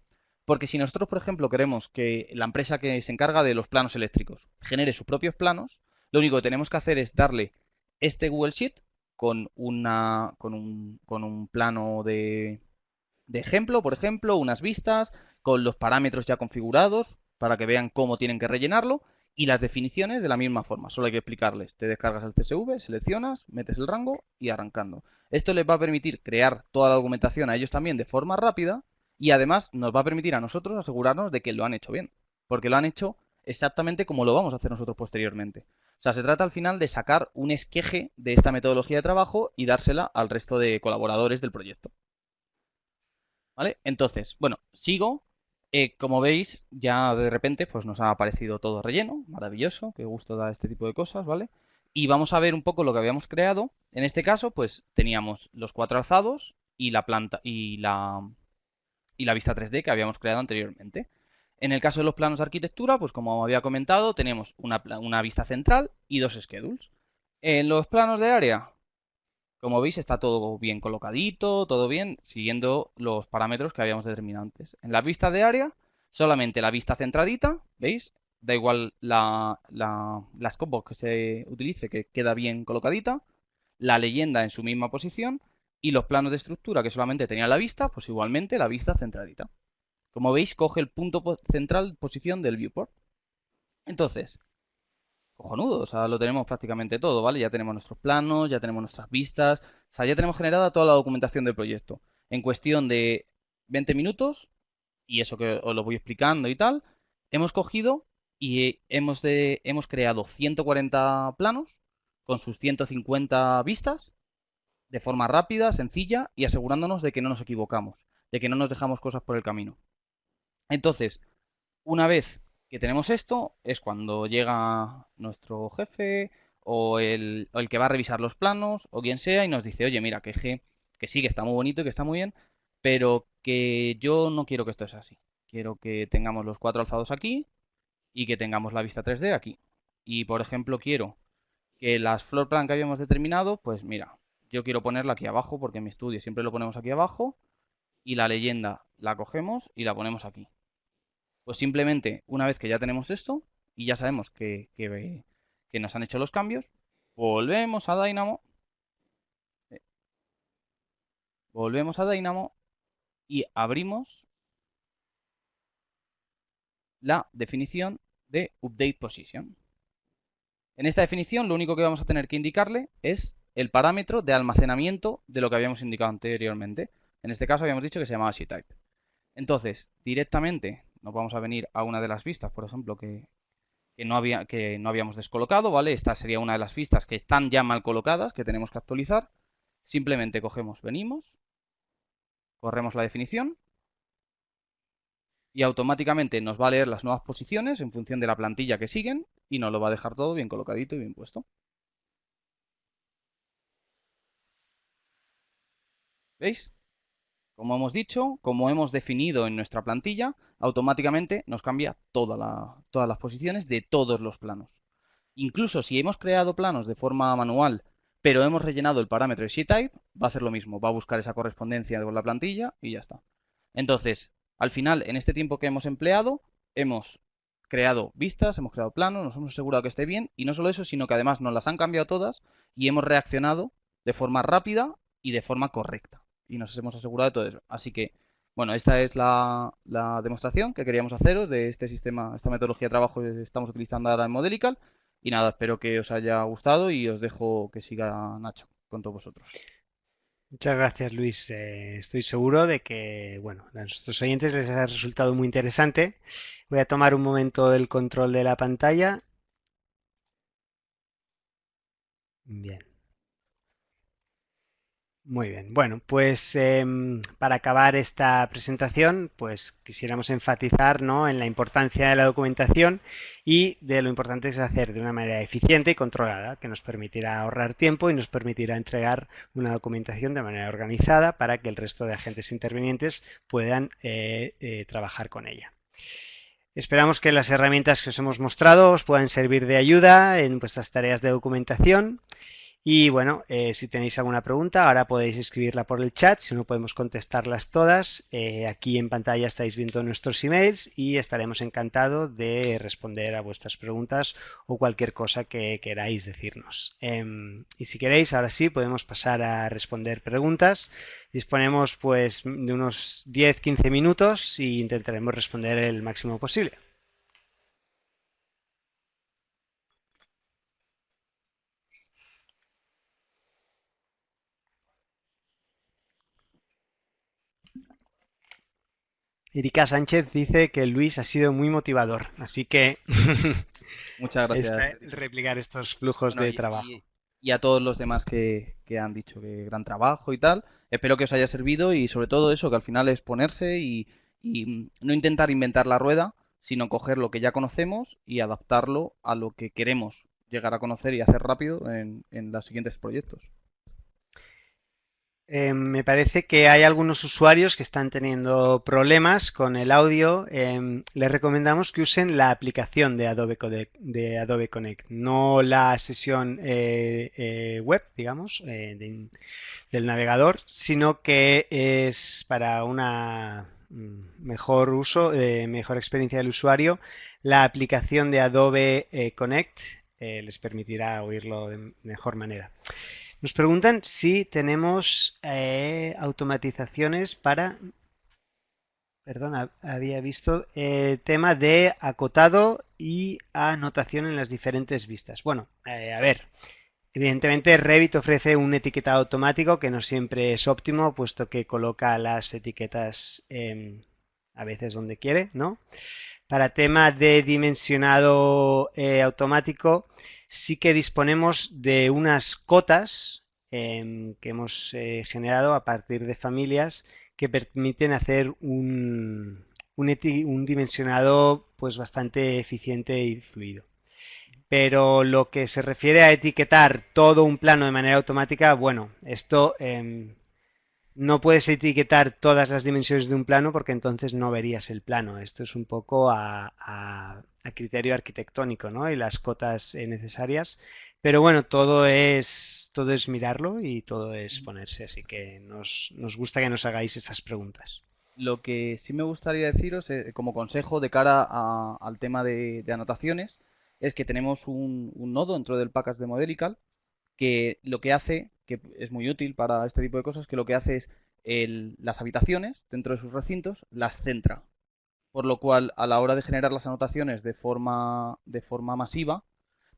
Porque si nosotros, por ejemplo, queremos que la empresa que se encarga de los planos eléctricos genere sus propios planos, lo único que tenemos que hacer es darle este Google Sheet con, una, con, un, con un plano de, de ejemplo, por ejemplo, unas vistas con los parámetros ya configurados para que vean cómo tienen que rellenarlo y las definiciones de la misma forma. Solo hay que explicarles. Te descargas el CSV, seleccionas, metes el rango y arrancando. Esto les va a permitir crear toda la documentación a ellos también de forma rápida y además nos va a permitir a nosotros asegurarnos de que lo han hecho bien. Porque lo han hecho exactamente como lo vamos a hacer nosotros posteriormente. O sea, se trata al final de sacar un esqueje de esta metodología de trabajo y dársela al resto de colaboradores del proyecto. ¿Vale? Entonces, bueno, sigo. Eh, como veis, ya de repente pues nos ha aparecido todo relleno, maravilloso, qué gusto da este tipo de cosas, ¿vale? Y vamos a ver un poco lo que habíamos creado. En este caso, pues teníamos los cuatro alzados y la planta y la y la vista 3D que habíamos creado anteriormente. En el caso de los planos de arquitectura, pues como había comentado, tenemos una, vista central y dos schedules. En los planos de área, como veis, está todo bien colocadito, todo bien, siguiendo los parámetros que habíamos determinado antes. En la vista de área, solamente la vista centradita, ¿veis? Da igual la, la, la que se utilice, que queda bien colocadita. La leyenda en su misma posición. Y los planos de estructura que solamente tenía la vista, pues igualmente la vista centradita. Como veis, coge el punto central posición del viewport. Entonces, cojonudo, o sea, lo tenemos prácticamente todo, ¿vale? Ya tenemos nuestros planos, ya tenemos nuestras vistas, o sea, ya tenemos generada toda la documentación del proyecto. En cuestión de 20 minutos, y eso que os lo voy explicando y tal, hemos cogido y hemos, de, hemos creado 140 planos con sus 150 vistas de forma rápida, sencilla y asegurándonos de que no nos equivocamos, de que no nos dejamos cosas por el camino. Entonces, una vez que tenemos esto, es cuando llega nuestro jefe o el, que va a revisar los planos o quien sea y nos dice, oye, mira, que, que sí, que está muy bonito y que está muy bien, pero que yo no quiero que esto sea así. Quiero que tengamos los cuatro alzados aquí y que tengamos la vista 3D aquí. Y, por ejemplo, quiero que las floor plan que habíamos determinado, pues mira, yo quiero ponerla aquí abajo porque en mi estudio siempre lo ponemos aquí abajo y la leyenda la cogemos y la ponemos aquí. Pues simplemente una vez que ya tenemos esto y ya sabemos que, que, nos han hecho los cambios, volvemos a Dynamo. Volvemos a Dynamo y abrimos la definición de Update Position. En esta definición lo único que vamos a tener que indicarle es el parámetro de almacenamiento de lo que habíamos indicado anteriormente. En este caso habíamos dicho que se llamaba type Entonces, directamente nos vamos a venir a una de las vistas, por ejemplo, que, no había, que no habíamos descolocado, ¿vale? Esta sería una de las vistas que están ya mal colocadas, que tenemos que actualizar. Simplemente cogemos, venimos, corremos la definición y automáticamente nos va a leer las nuevas posiciones en función de la plantilla que siguen y nos lo va a dejar todo bien colocadito y bien puesto. ¿Veis? Como hemos dicho, como hemos definido en nuestra plantilla, automáticamente nos cambia todas las posiciones de todos los planos. Incluso si hemos creado planos de forma manual, pero hemos rellenado el parámetro de type, va a hacer lo mismo, va a buscar esa correspondencia con la plantilla y ya está. Entonces, al final, en este tiempo que hemos empleado, hemos creado vistas, hemos creado planos, nos hemos asegurado que esté bien y no solo eso, sino que además nos las han cambiado todas y hemos reaccionado de forma rápida y de forma correcta y nos hemos asegurado de todo eso. Así que, bueno, esta es la, demostración que queríamos haceros de este sistema, esta metodología de trabajo que estamos utilizando ahora en Modelical. Y nada, espero que os haya gustado y os dejo que siga Nacho con todos vosotros. Muchas gracias, Luis. Eh, estoy seguro de que, bueno, a nuestros oyentes les ha resultado muy interesante. Voy a tomar un momento el control de la pantalla. Bien. Muy bien. Bueno, pues em, para acabar esta presentación, pues quisiéramos enfatizar ¿no? en la importancia de la documentación y de lo importante es hacer de una manera eficiente y controlada, que nos permitirá ahorrar tiempo y nos permitirá entregar una documentación de manera organizada para que el resto de agentes intervinientes puedan eh, eh, trabajar con ella. Esperamos que las herramientas que os hemos mostrado os puedan servir de ayuda en vuestras tareas de documentación y bueno, eh, si tenéis alguna pregunta, ahora podéis escribirla por el chat, si no podemos contestarlas todas. Eh, aquí en pantalla estáis viendo nuestros emails y estaremos encantados de responder a vuestras preguntas o cualquier cosa que queráis decirnos. Em, y si queréis, ahora sí, podemos pasar a responder preguntas. Disponemos pues de unos 10-15 minutos y intentaremos responder el máximo posible. Erika Sánchez dice que Luis ha sido muy motivador, así que muchas gracias. replicar estos flujos de trabajo. Y, a todos los demás que, han dicho que gran trabajo y tal. Espero que os haya servido y sobre todo eso, que al final es ponerse y, no intentar inventar la rueda, sino coger lo que ya conocemos y adaptarlo a lo que queremos llegar a conocer y hacer rápido en, en los siguientes proyectos. Eh, me parece que hay algunos usuarios que están teniendo problemas con el audio. Eh, les recomendamos que usen la aplicación de Adobe, Connect, de Adobe Connect no la sesión eh, web, digamos, del navegador, sino que es para una mm, mejor uso, mejor experiencia del usuario, la aplicación de Adobe Connect les permitirá oírlo de mejor manera. Nos preguntan si tenemos eh, automatizaciones para... Perdón, había visto el eh, tema de acotado y anotación en las diferentes vistas. Bueno, eh, a ver, evidentemente Revit ofrece un etiquetado automático que no siempre es óptimo, puesto que coloca las etiquetas a veces donde quiere, ¿no? Para tema de dimensionado automático, sí que disponemos de unas cotas em, que hemos eh, generado a partir de familias que permiten hacer un, un, dimensionado pues bastante eficiente y fluido. Pero lo que se refiere a etiquetar todo un plano de manera automática, bueno, esto em, no puedes etiquetar todas las dimensiones de un plano porque entonces no verías el plano. Esto es un poco a, criterio arquitectónico, ¿no? Y las cotas eh, necesarias. Pero bueno, todo es, todo es mirarlo y todo es ponerse, así que nos, gusta que nos hagáis estas preguntas. Lo que sí me gustaría deciros eh, como consejo de cara al tema de, anotaciones es que tenemos un, un, nodo dentro del package de Modelical que lo que hace que es muy útil para este tipo de cosas, que lo que hace es las habitaciones dentro de sus recintos las centra. Por lo cual, a la hora de generar las anotaciones de forma, de forma masiva,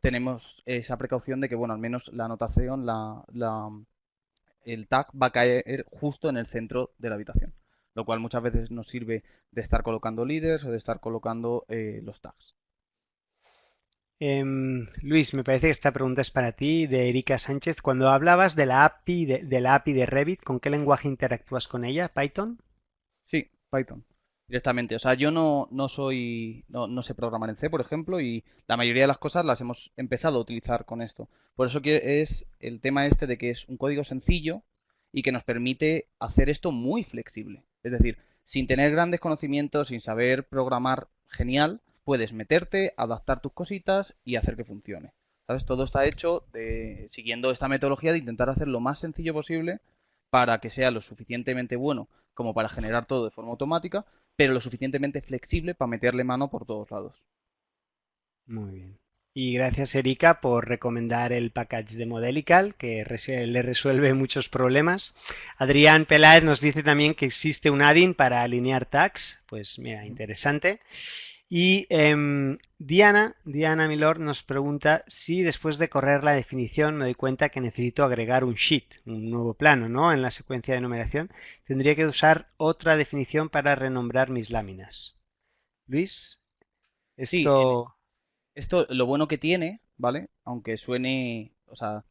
tenemos esa precaución de que, bueno, al menos la anotación, la, el tag va a caer justo en el centro de la habitación. Lo cual muchas veces nos sirve de estar colocando líderes o de estar colocando eh, los tags. Em, Luis, me parece que esta pregunta es para ti, de Erika Sánchez. Cuando hablabas de la API de, la API de Revit, ¿con qué lenguaje interactúas con ella? ¿Python? Sí, Python. Directamente. O sea, yo no, no soy. No, sé programar en C, por ejemplo, y la mayoría de las cosas las hemos empezado a utilizar con esto. Por eso que es el tema este de que es un código sencillo y que nos permite hacer esto muy flexible. Es decir, sin tener grandes conocimientos, sin saber programar genial, puedes meterte, adaptar tus cositas y hacer que funcione. ¿Sabes? Todo está hecho de, siguiendo esta metodología de intentar hacer lo más sencillo posible para que sea lo suficientemente bueno como para generar todo de forma automática, pero lo suficientemente flexible para meterle mano por todos lados. Muy bien. Y gracias Erika por recomendar el package de Modelical que le resuelve muchos problemas. Adrián Peláez nos dice también que existe un add-in para alinear tags. Pues mira, interesante. Y em, Diana, Diana Milor nos pregunta si después de correr la definición me doy cuenta que necesito agregar un sheet, un nuevo plano, ¿no? En la secuencia de numeración, tendría que usar otra definición para renombrar mis láminas. Luis, esto... esto lo bueno que tiene, ¿vale? Aunque suene, o sea,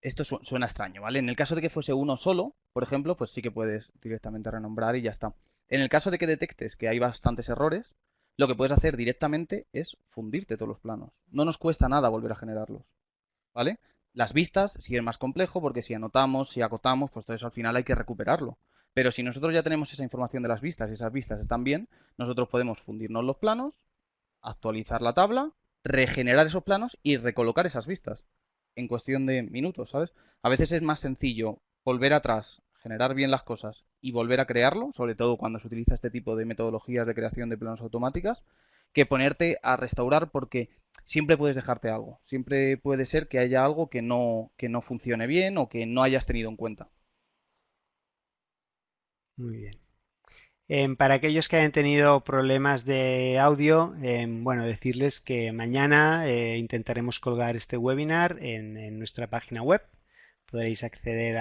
esto suena extraño, ¿vale? En el caso de que fuese uno solo, por ejemplo, pues sí que puedes directamente renombrar y ya está. En el caso de que detectes que hay bastantes errores, lo que puedes hacer directamente es fundirte todos los planos. No nos cuesta nada volver a generarlos. ¿Vale? Las vistas siguen más complejo porque si anotamos, si acotamos, pues todo eso al final hay que recuperarlo. Pero si nosotros ya tenemos esa información de las vistas y esas vistas están bien, nosotros podemos fundirnos los planos, actualizar la tabla, regenerar esos planos y recolocar esas vistas en cuestión de minutos, ¿sabes? A veces es más sencillo volver atrás, generar bien las cosas y volver a crearlo, sobre todo cuando se utiliza este tipo de metodologías de creación de planos automáticas, que ponerte a restaurar porque siempre puedes dejarte algo. Siempre puede ser que haya algo que no, que no funcione bien o que no hayas tenido en cuenta. Muy bien. Em, para aquellos que hayan tenido problemas de audio, em, bueno, decirles que mañana eh, intentaremos colgar este webinar en nuestra página web podréis acceder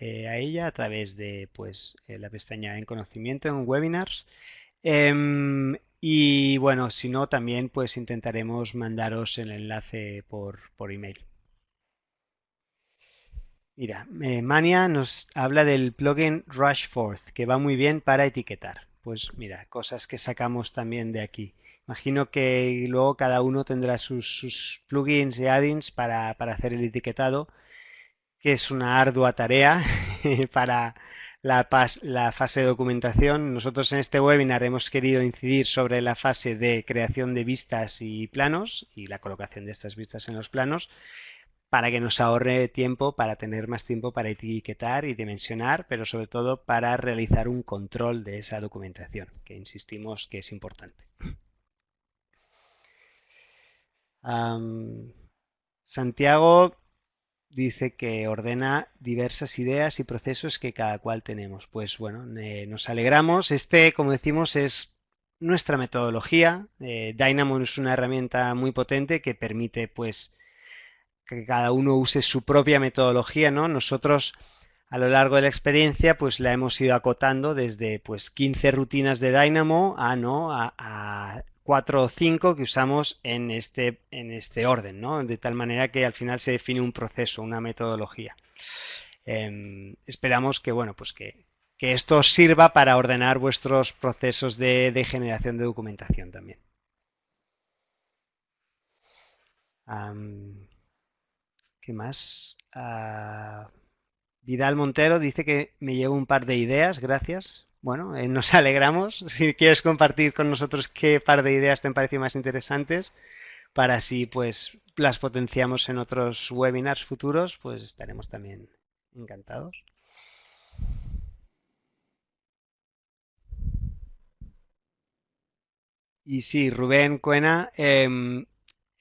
eh, a, ella a través de pues, eh, la pestaña en conocimiento en webinars. Em, y bueno, si no, también pues intentaremos mandaros el enlace por, por email. Mira, eh, Mania nos habla del plugin Rushforth, que va muy bien para etiquetar. Pues mira, cosas que sacamos también de aquí. Imagino que luego cada uno tendrá sus, plugins y add-ins para, para hacer el etiquetado que es una ardua tarea para la, la, fase de documentación. Nosotros en este webinar hemos querido incidir sobre la fase de creación de vistas y planos y la colocación de estas vistas en los planos para que nos ahorre tiempo, para tener más tiempo para etiquetar y dimensionar, pero sobre todo para realizar un control de esa documentación, que insistimos que es importante. Santiago dice que ordena diversas ideas y procesos que cada cual tenemos. Pues bueno, nos alegramos. Este, como decimos, es nuestra metodología. Eh, Dynamo es una herramienta muy potente que permite pues que cada uno use su propia metodología, ¿no? Nosotros a lo largo de la experiencia pues la hemos ido acotando desde pues 15 rutinas de Dynamo a no a, 4 o 5 que usamos en este, en este orden, ¿no? De tal manera que al final se define un proceso, una metodología. Em, esperamos que, bueno, pues que, esto sirva para ordenar vuestros procesos de, generación de documentación también. ¿Qué más? Ah, Vidal Montero dice que me llevo un par de ideas, gracias. Bueno, eh, nos alegramos. Si quieres compartir con nosotros qué par de ideas te han parecido más interesantes, para así pues las potenciamos en otros webinars futuros, pues estaremos también encantados. Y sí, Rubén Cuena, em,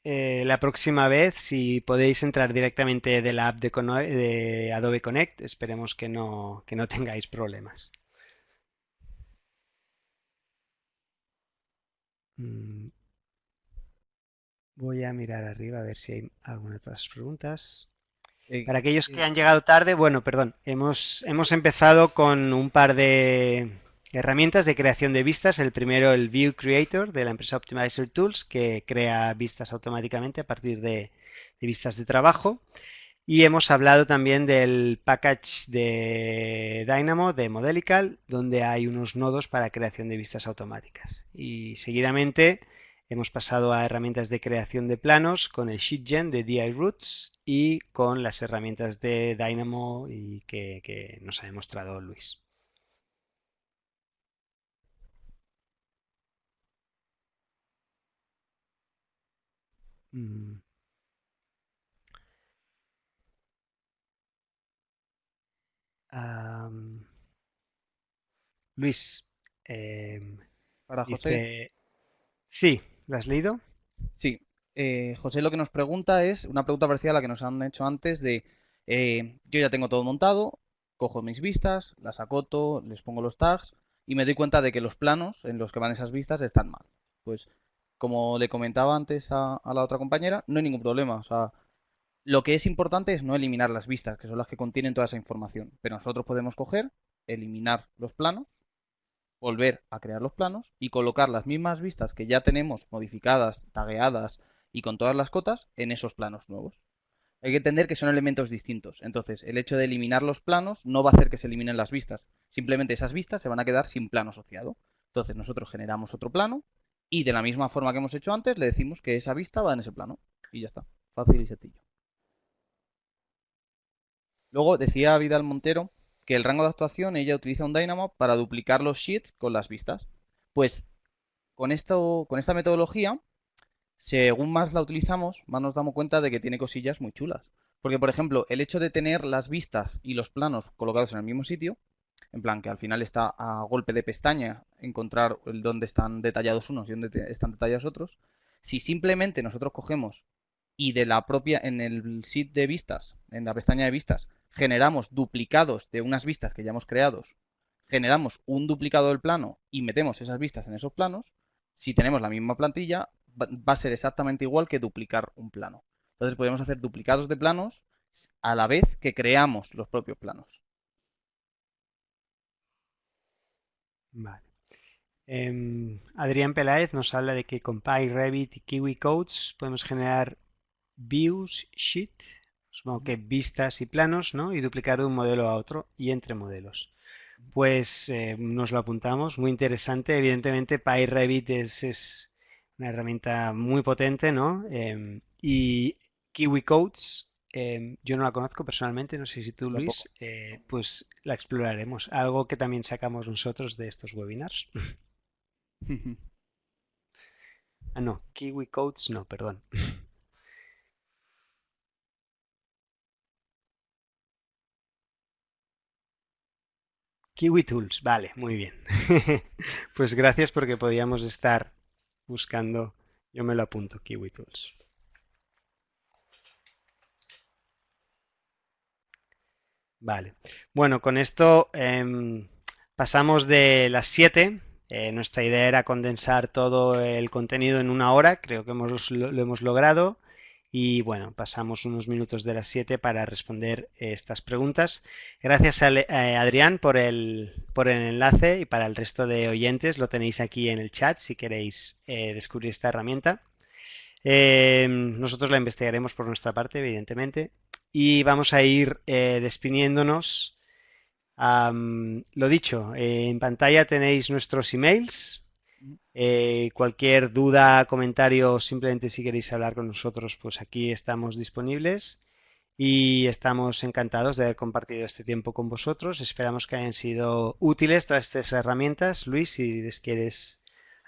eh, la próxima vez, si podéis entrar directamente de la app de, Adobe Connect, esperemos que no, que no tengáis problemas. Mm. Voy a mirar arriba a ver si hay algunas otras preguntas. Para aquellos que han llegado tarde, bueno, perdón, hemos, hemos empezado con un par de, Herramientas de creación de vistas. El primero, el View Creator de la empresa Optimizer Tools, que crea vistas automáticamente a partir de, vistas de trabajo. Y hemos hablado también del package de Dynamo de Modelical, donde hay unos nodos para creación de vistas automáticas. Y seguidamente hemos pasado a herramientas de creación de planos con el SheetGen de DI Roots y con las herramientas de Dynamo y que nos ha demostrado Luis. Mm. Luis, em, para José. Sí, ¿lo has leído? Sí. Eh, José lo que nos pregunta es una pregunta parecida a la que nos han hecho antes de eh, yo ya tengo todo montado, cojo mis vistas, las acoto, les pongo los tags y me doy cuenta de que los planos en los que van esas vistas están mal. Pues como le comentaba antes a, la otra compañera, no hay ningún problema. O sea, lo que es importante es no eliminar las vistas, que son las que contienen toda esa información. Pero nosotros podemos coger, eliminar los planos, volver a crear los planos y colocar las mismas vistas que ya tenemos modificadas, tagueadas y con todas las cotas en esos planos nuevos. Hay que entender que son elementos distintos. Entonces, el hecho de eliminar los planos no va a hacer que se eliminen las vistas. Simplemente esas vistas se van a quedar sin plano asociado. Entonces, nosotros generamos otro plano, y de la misma forma que hemos hecho antes, le decimos que esa vista va en ese plano. Y ya está. Fácil y sencillo. Luego decía Vidal Montero que el rango de actuación ella utiliza un Dynamo para duplicar los sheets con las vistas. Pues con, con esta metodología, según más la utilizamos, más nos damos cuenta de que tiene cosillas muy chulas. Porque, por ejemplo, el hecho de tener las vistas y los planos colocados en el mismo sitio en plan, que al final está a golpe de pestaña encontrar dónde están detallados unos y dónde están detallados otros. Si simplemente nosotros cogemos y de la propia, en el sheet de vistas, en la pestaña de vistas, generamos duplicados de unas vistas que ya hemos creado, generamos un duplicado del plano y metemos esas vistas en esos planos, si tenemos la misma plantilla, va a ser exactamente igual que duplicar un plano. Entonces podemos hacer duplicados de planos a la vez que creamos los propios planos. Vale. Em, Adrián Peláez nos habla de que con PyRevit y Kiwi Codes podemos generar views, sheet, supongo que vistas y planos, ¿no? Y duplicar de un modelo a otro y entre modelos. Pues eh, nos lo apuntamos, muy interesante. Evidentemente PyRevit es, es una herramienta muy potente, ¿no? Em, y Kiwi Codes em, yo no la conozco personalmente, no sé si tú, Luis, eh, pues la exploraremos. Algo que también sacamos nosotros de estos webinars. ah, no, Kiwi Codes no, perdón. Kiwi Tools, vale, muy bien. pues gracias porque podíamos estar buscando, yo me lo apunto, Kiwi Tools. Vale, bueno, con esto em, pasamos de las 7. Eh, nuestra idea era condensar todo el contenido en una hora, creo que hemos, lo hemos logrado. Y bueno, pasamos unos minutos de las 7 para responder estas preguntas. Gracias a eh, Adrián por el, por el enlace y para el resto de oyentes lo tenéis aquí en el chat si queréis eh, descubrir esta herramienta. Eh, nosotros la investigaremos por nuestra parte, evidentemente, y vamos a ir despidiéndonos. lo dicho, en pantalla tenéis nuestros emails eh, cualquier duda, comentario, simplemente si queréis hablar con nosotros, pues aquí estamos disponibles y estamos encantados de haber compartido este tiempo con vosotros. Esperamos que hayan sido útiles todas estas herramientas. Luis, si les quieres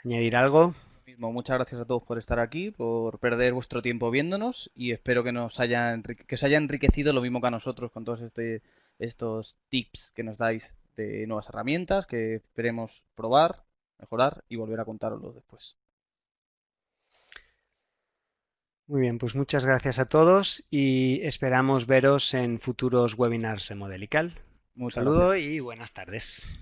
añadir algo. Muchas gracias a todos por estar aquí, por perder vuestro tiempo viéndonos y espero que nos haya, que os haya enriquecido lo mismo que a nosotros con todos este, estos tips que nos dais de nuevas herramientas que esperemos probar mejorar y volver a contarlo después. Muy bien, pues muchas gracias a todos y esperamos veros en futuros webinars de Modelical. Un saludo y buenas tardes.